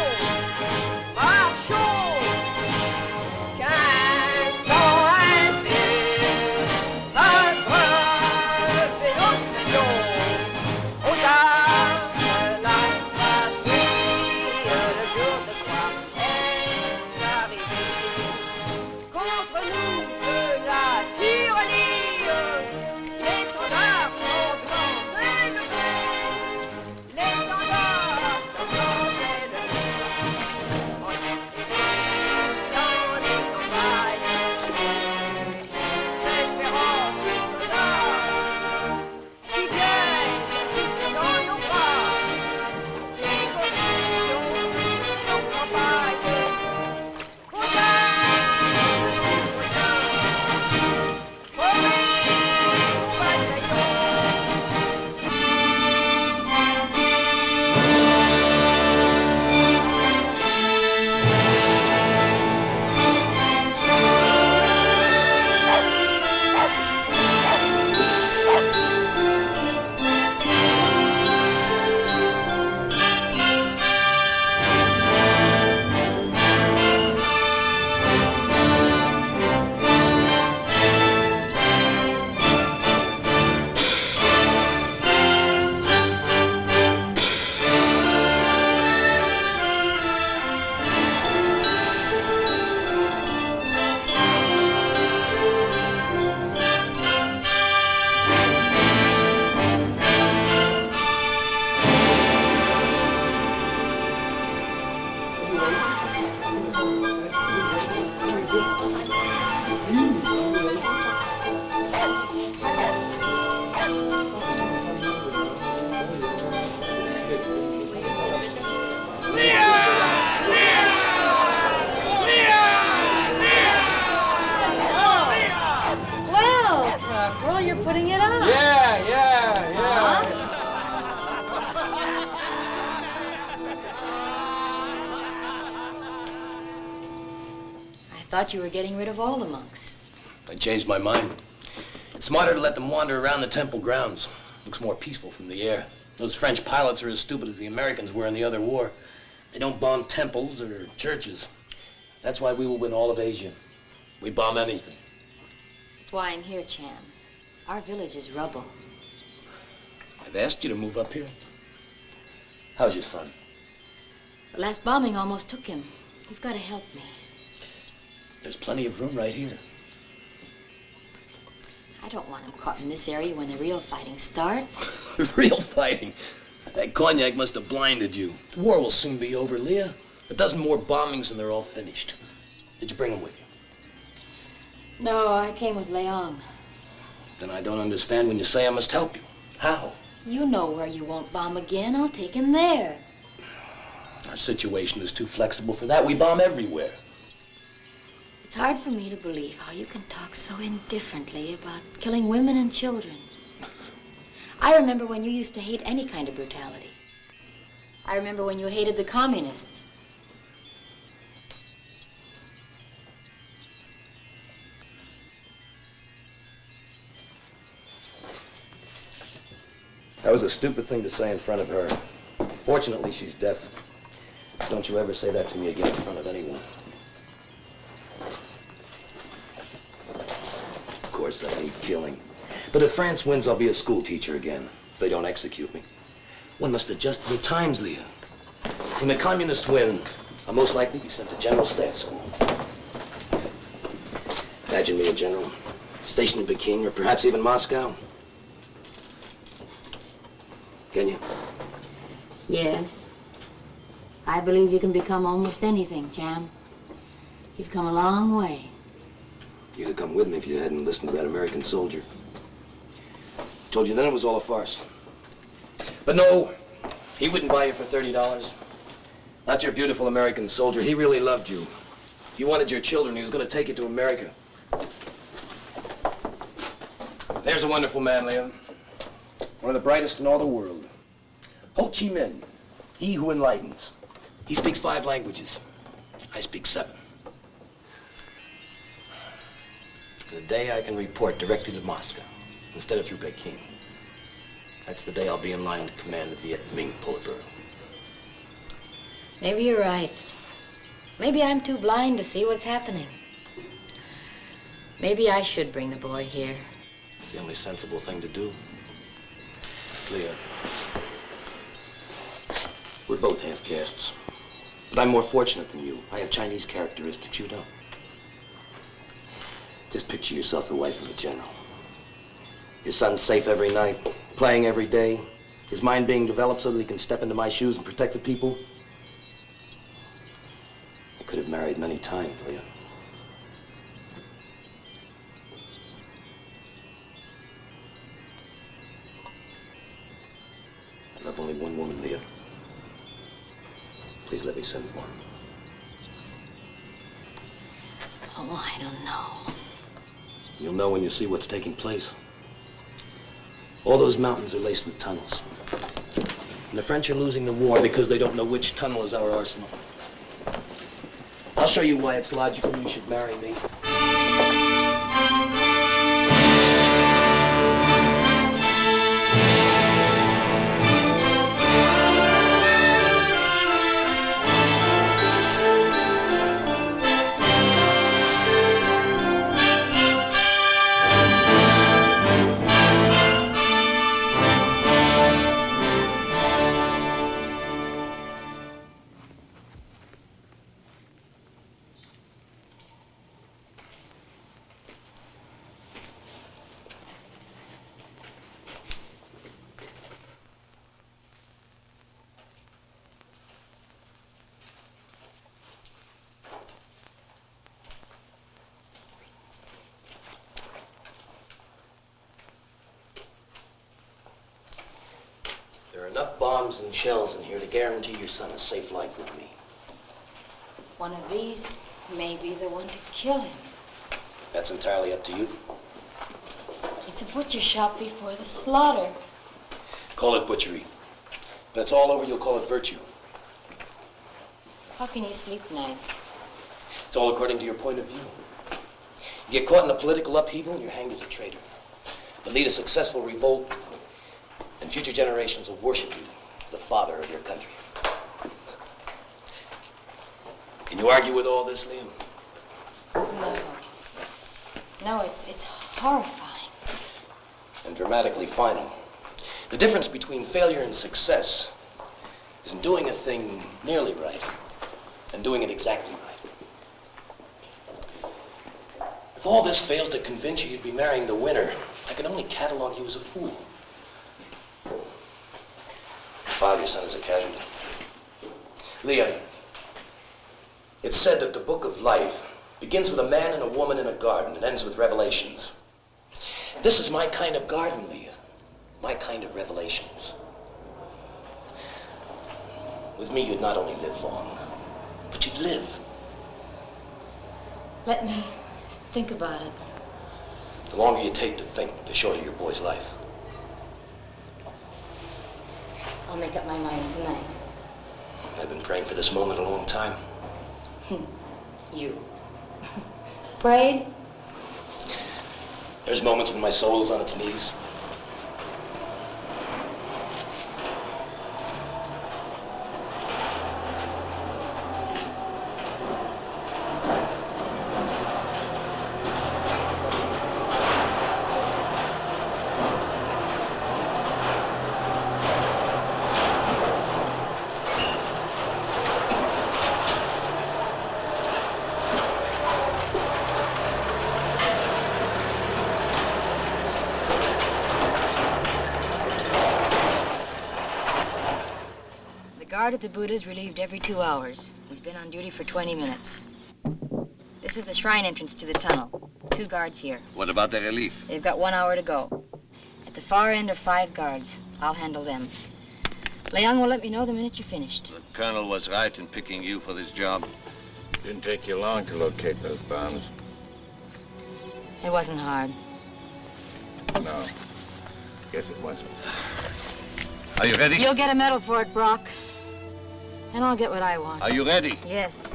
Thought you were getting rid of all the monks. I changed my mind. It's smarter to let them wander around the temple grounds. Looks more peaceful from the air. Those French pilots are as stupid as the Americans were in the other war. They don't bomb temples or churches. That's why we will win all of Asia. We bomb anything. That's why I'm here, Cham. Our village is rubble. I've asked you to move up here. How's your son? The last bombing almost took him. You've got to help me. There's plenty of room right here. I don't want him caught in this area when the real fighting starts. The real fighting. That cognac must have blinded you. The war will soon be over, Leah. A dozen more bombings and they're all finished. Did you bring them with you? No, I came with Leung. Then I don't understand when you say I must help you. How? You know where you won't bomb again. I'll take him there. Our situation is too flexible for that. We bomb everywhere. It's hard for me to believe how you can talk so indifferently about killing women and children. I remember when you used to hate any kind of brutality. I remember when you hated the communists. That was a stupid thing to say in front of her. Fortunately, she's deaf. Don't you ever say that to me again in front of anyone. Of course, I hate killing. But if France wins, I'll be a school teacher again, if they don't execute me. One must adjust to the times, Leah. When the communists win, I'll most likely be sent to General Staff School. Imagine me a general, stationed in Peking or perhaps even Moscow. Can you? Yes. I believe you can become almost anything, Cham. You've come a long way. You'd have come with me if you hadn't listened to that American soldier. Told you then it was all a farce. But no, he wouldn't buy you for $30. Not your beautiful American soldier. He really loved you. He wanted your children. He was going to take you to America. There's a wonderful man, Leah. One of the brightest in all the world. Ho Chi Minh, he who enlightens. He speaks five languages. I speak seven. The day I can report directly to Moscow instead of through Peking. That's the day I'll be in line to command the Viet Minh Politburo. Maybe you're right. Maybe I'm too blind to see what's happening. Maybe I should bring the boy here. It's the only sensible thing to do. Leah, we're both half castes. But I'm more fortunate than you. I have Chinese characteristics you don't. Just picture yourself the wife of a general. Your son's safe every night, playing every day, his mind being developed so that he can step into my shoes and protect the people. I could have married many times, Leah. I love only one woman, Leah. Please let me send one. Oh, I don't know. You'll know when you see what's taking place. All those mountains are laced with tunnels. And the French are losing the war because they don't know which tunnel is our arsenal. I'll show you why it's logical you should marry me. Enough bombs and shells in here to guarantee your son a safe life with me. One of these may be the one to kill him. That's entirely up to you. It's a butcher shop before the slaughter. Call it butchery. When it's all over, you'll call it virtue. How can you sleep nights? It's all according to your point of view. You get caught in a political upheaval, and you're hanged as a traitor. But lead a successful revolt, and future generations will worship you as the father of your country. Can you argue with all this, Leah? No. No, it's it's horrifying. And dramatically final. The difference between failure and success is in doing a thing nearly right and doing it exactly right. If all this fails to convince you you'd be marrying the winner, I can only catalog you as a fool. As. Leah, it's said that the book of life begins with a man and a woman in a garden and ends with revelations. This is my kind of garden, Leah. My kind of revelations. With me, you'd not only live long, but you'd live. Let me think about it. The longer you take to think, the shorter your boy's life. I'll make up my mind tonight. I've been praying for this moment a long time. You. Prayed? There's moments when my soul is on its knees. The guard at the Buddha's relieved every two hours. He's been on duty for 20 minutes. This is the shrine entrance to the tunnel. Two guards here. What about the relief? They've got one hour to go. At the far end are five guards. I'll handle them. Leung will let me know the minute you're finished. The colonel was right in picking you for this job. Didn't take you long to locate those bombs. It wasn't hard. No. Guess it wasn't. Are you ready? You'll get a medal for it, Brock. And I'll get what I want. Are you ready? Yes.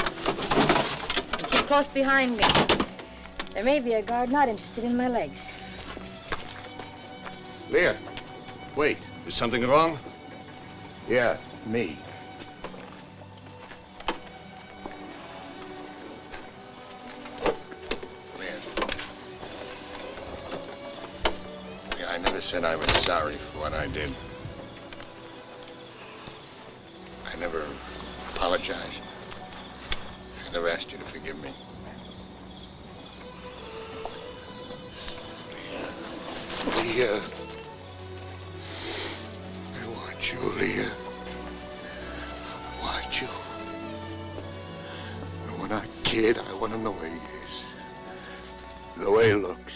Keep close behind me. There may be a guard not interested in my legs. Leah, wait. Is something wrong? Yeah, me. Yeah, I never said I was sorry for what I did. Apologized. I never asked you to forgive me. Leah. I want you, Leah. I want you. And when I kid, I want him the way he is. The way he looks.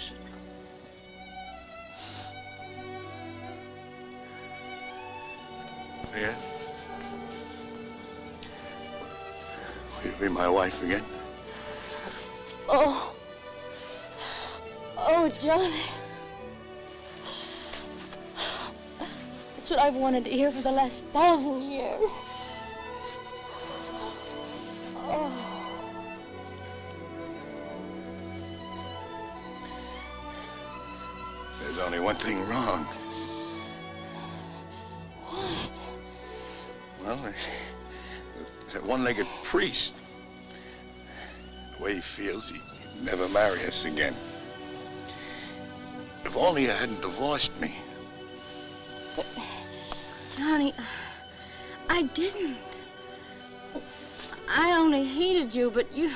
Wife again? Oh. Oh, Johnny. That's what I've wanted to hear for the last thousand years. Oh. There's only one thing wrong. What? Well, that one-legged priest. The way he feels, he'd never marry us again. If only you hadn't divorced me. Johnny, I didn't. I only hated you, but you,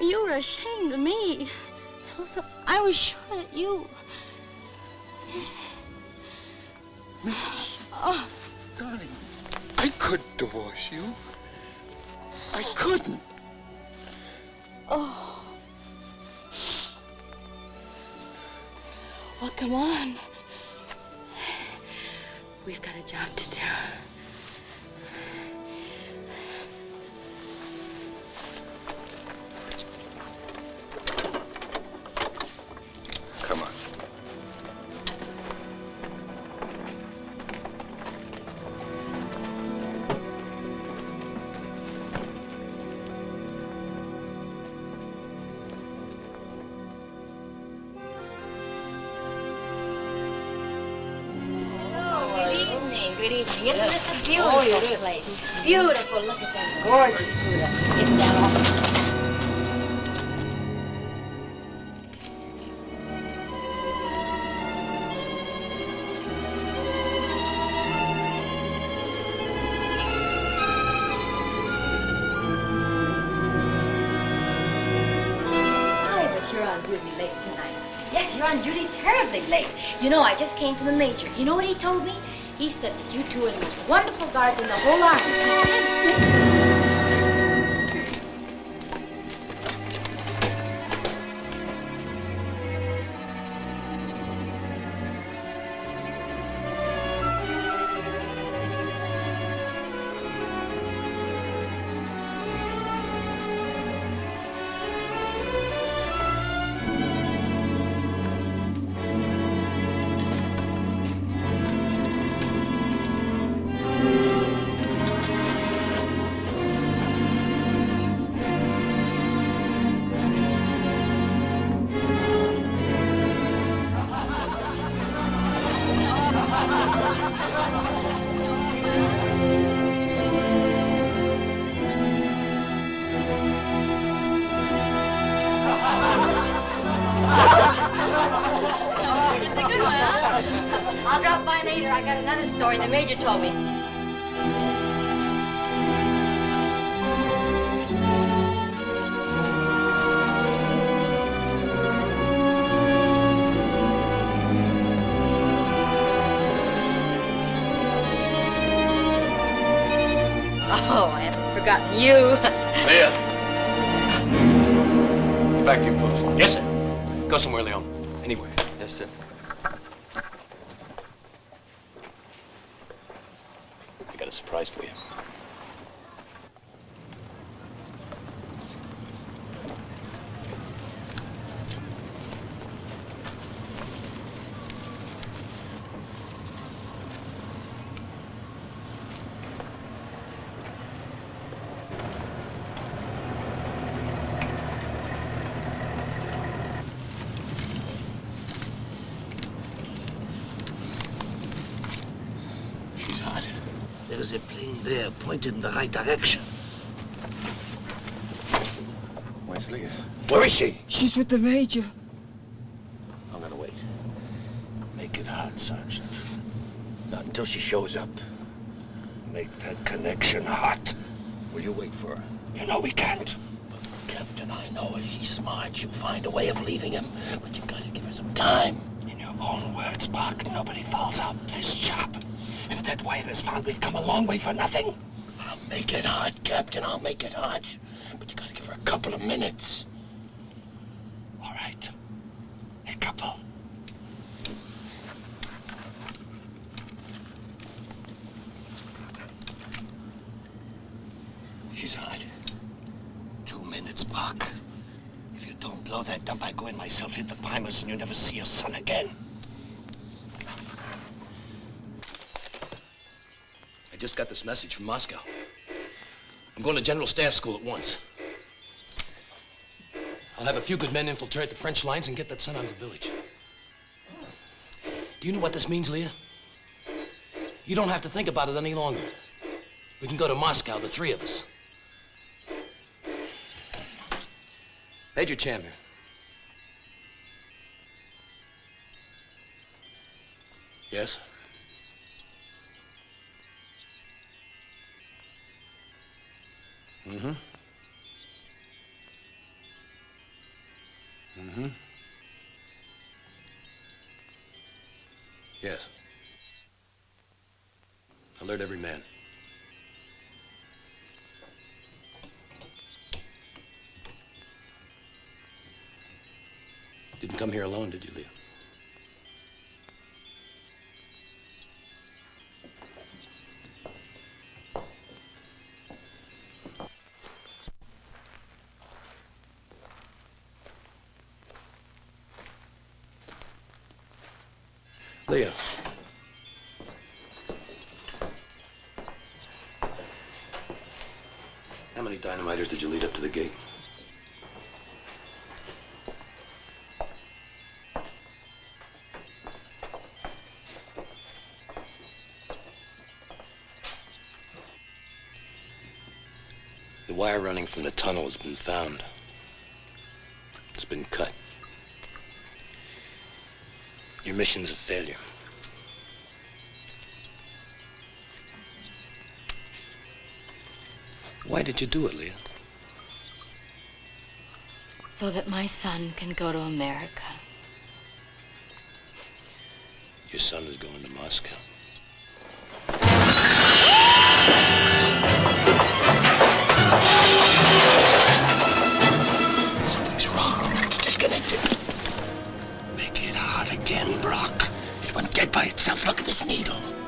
you were ashamed of me. So, so I was sure that you. Oh, Darling, I could divorce you. I couldn't. Oh. Well, come on. We've got a job to do. Good evening. Isn't Yes. this a beautiful Oh, is. place? Beautiful. Look at that gorgeous Buddha. Isn't that awful? Hi, but you're on duty late tonight. Yes, you're on duty terribly late. You know, I just came from the major. You know what he told me? He said that you two are the most wonderful guards in the whole army. Pointed in the right direction. Where's Leah? Where is she? She's with the major. I'm gonna wait. Make it hot, Sergeant. Not until she shows up. Make that connection hot. Will you wait for her? You know we can't. But, Captain, I know her. She's smart. She'll find a way of leaving him. But you've got to give her some time. In your own words, Buck, nobody falls out this job. If that wire is found, we've come a long way for nothing. Make it hot, Captain. I'll make it hot. But you got to give her a couple of minutes. All right. A couple. She's hot. Two minutes, Brock. If you don't blow that dump, I go in myself, hit the primers, and you never see your son again. I just got this message from Moscow. I'm going to General Staff School at once. I'll have a few good men infiltrate the French lines and get that son out of the village. Do you know what this means, Leah? You don't have to think about it any longer. We can go to Moscow, the three of us. Major Chandler. Yes? Mm-hmm. Mm-hmm. Yes. Alert every man. Didn't come here alone, did you, Leah? How many dynamiters did you lead up to the gate? The wire running from the tunnel has been found. It's been cut. Your mission's a failure. Why did you do it, Leah? So that my son can go to America. Your son is going to Moscow. Dead by itself. Look at this needle.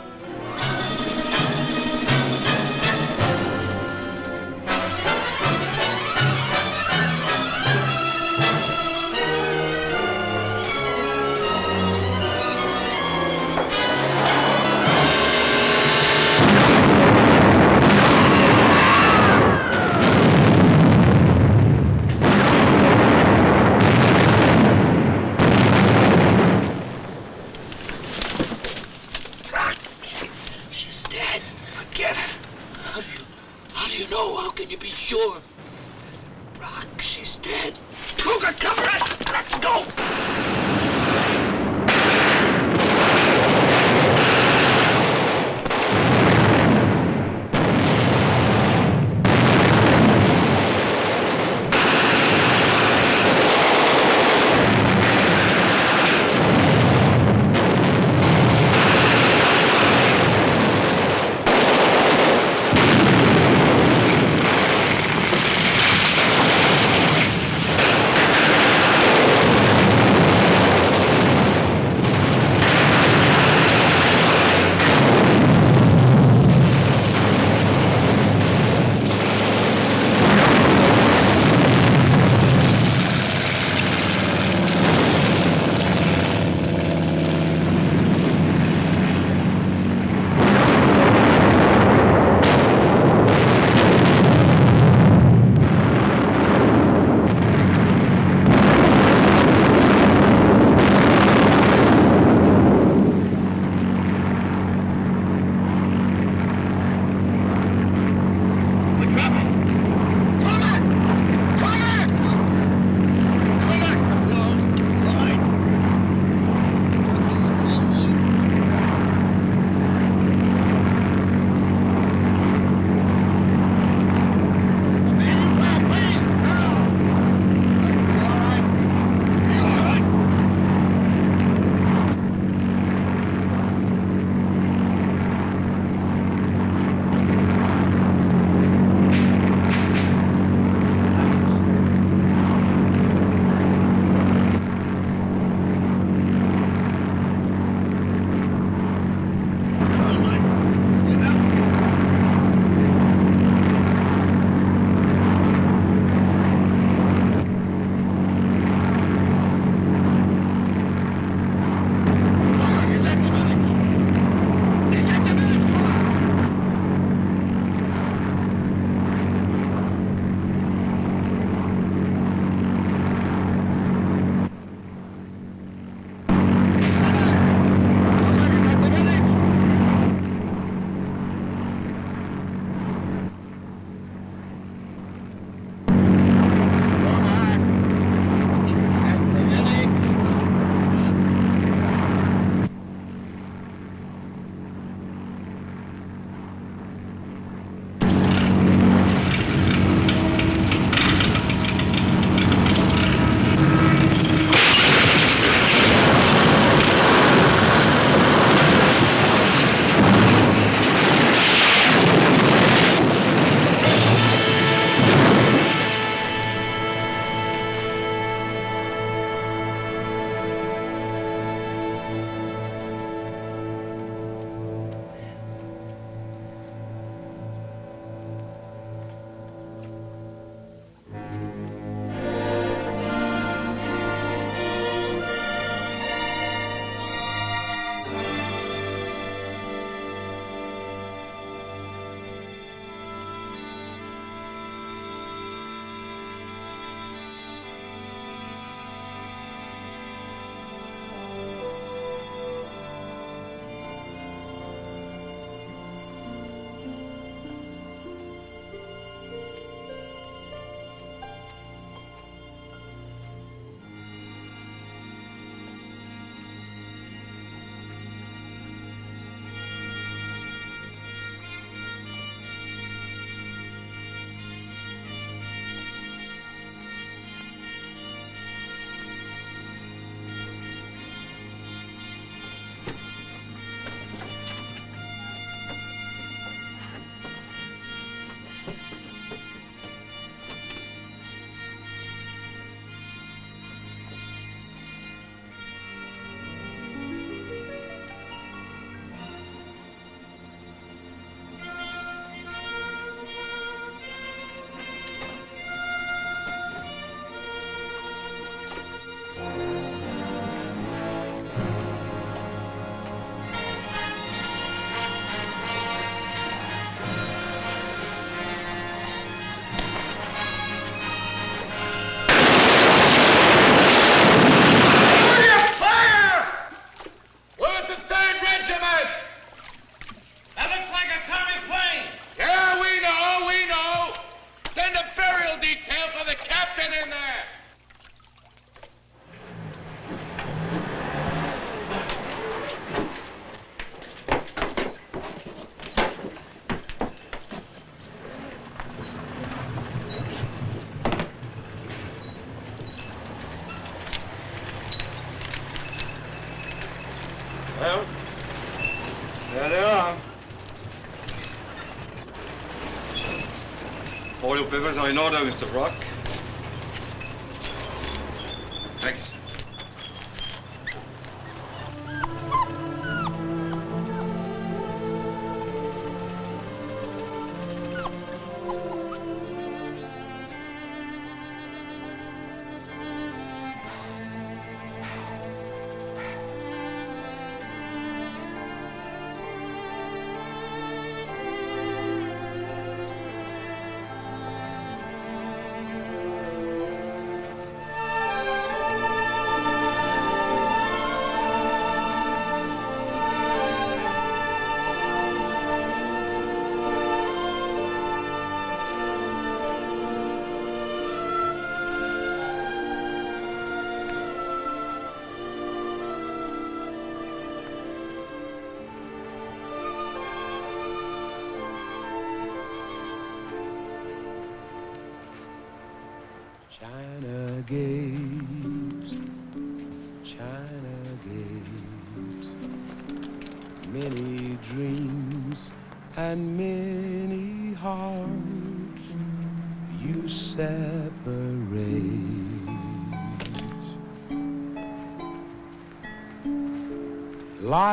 Papers are in order, Mr. Brock.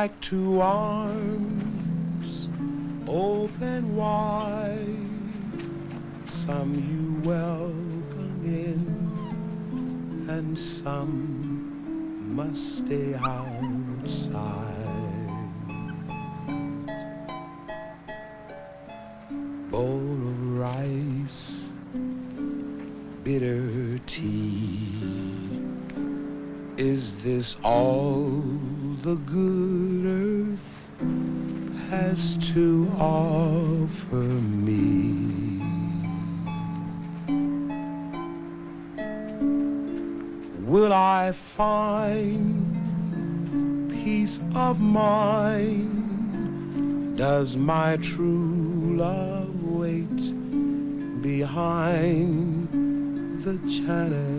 Like two arms open wide, some you welcome in, and some must stay outside. Does my true love wait behind the China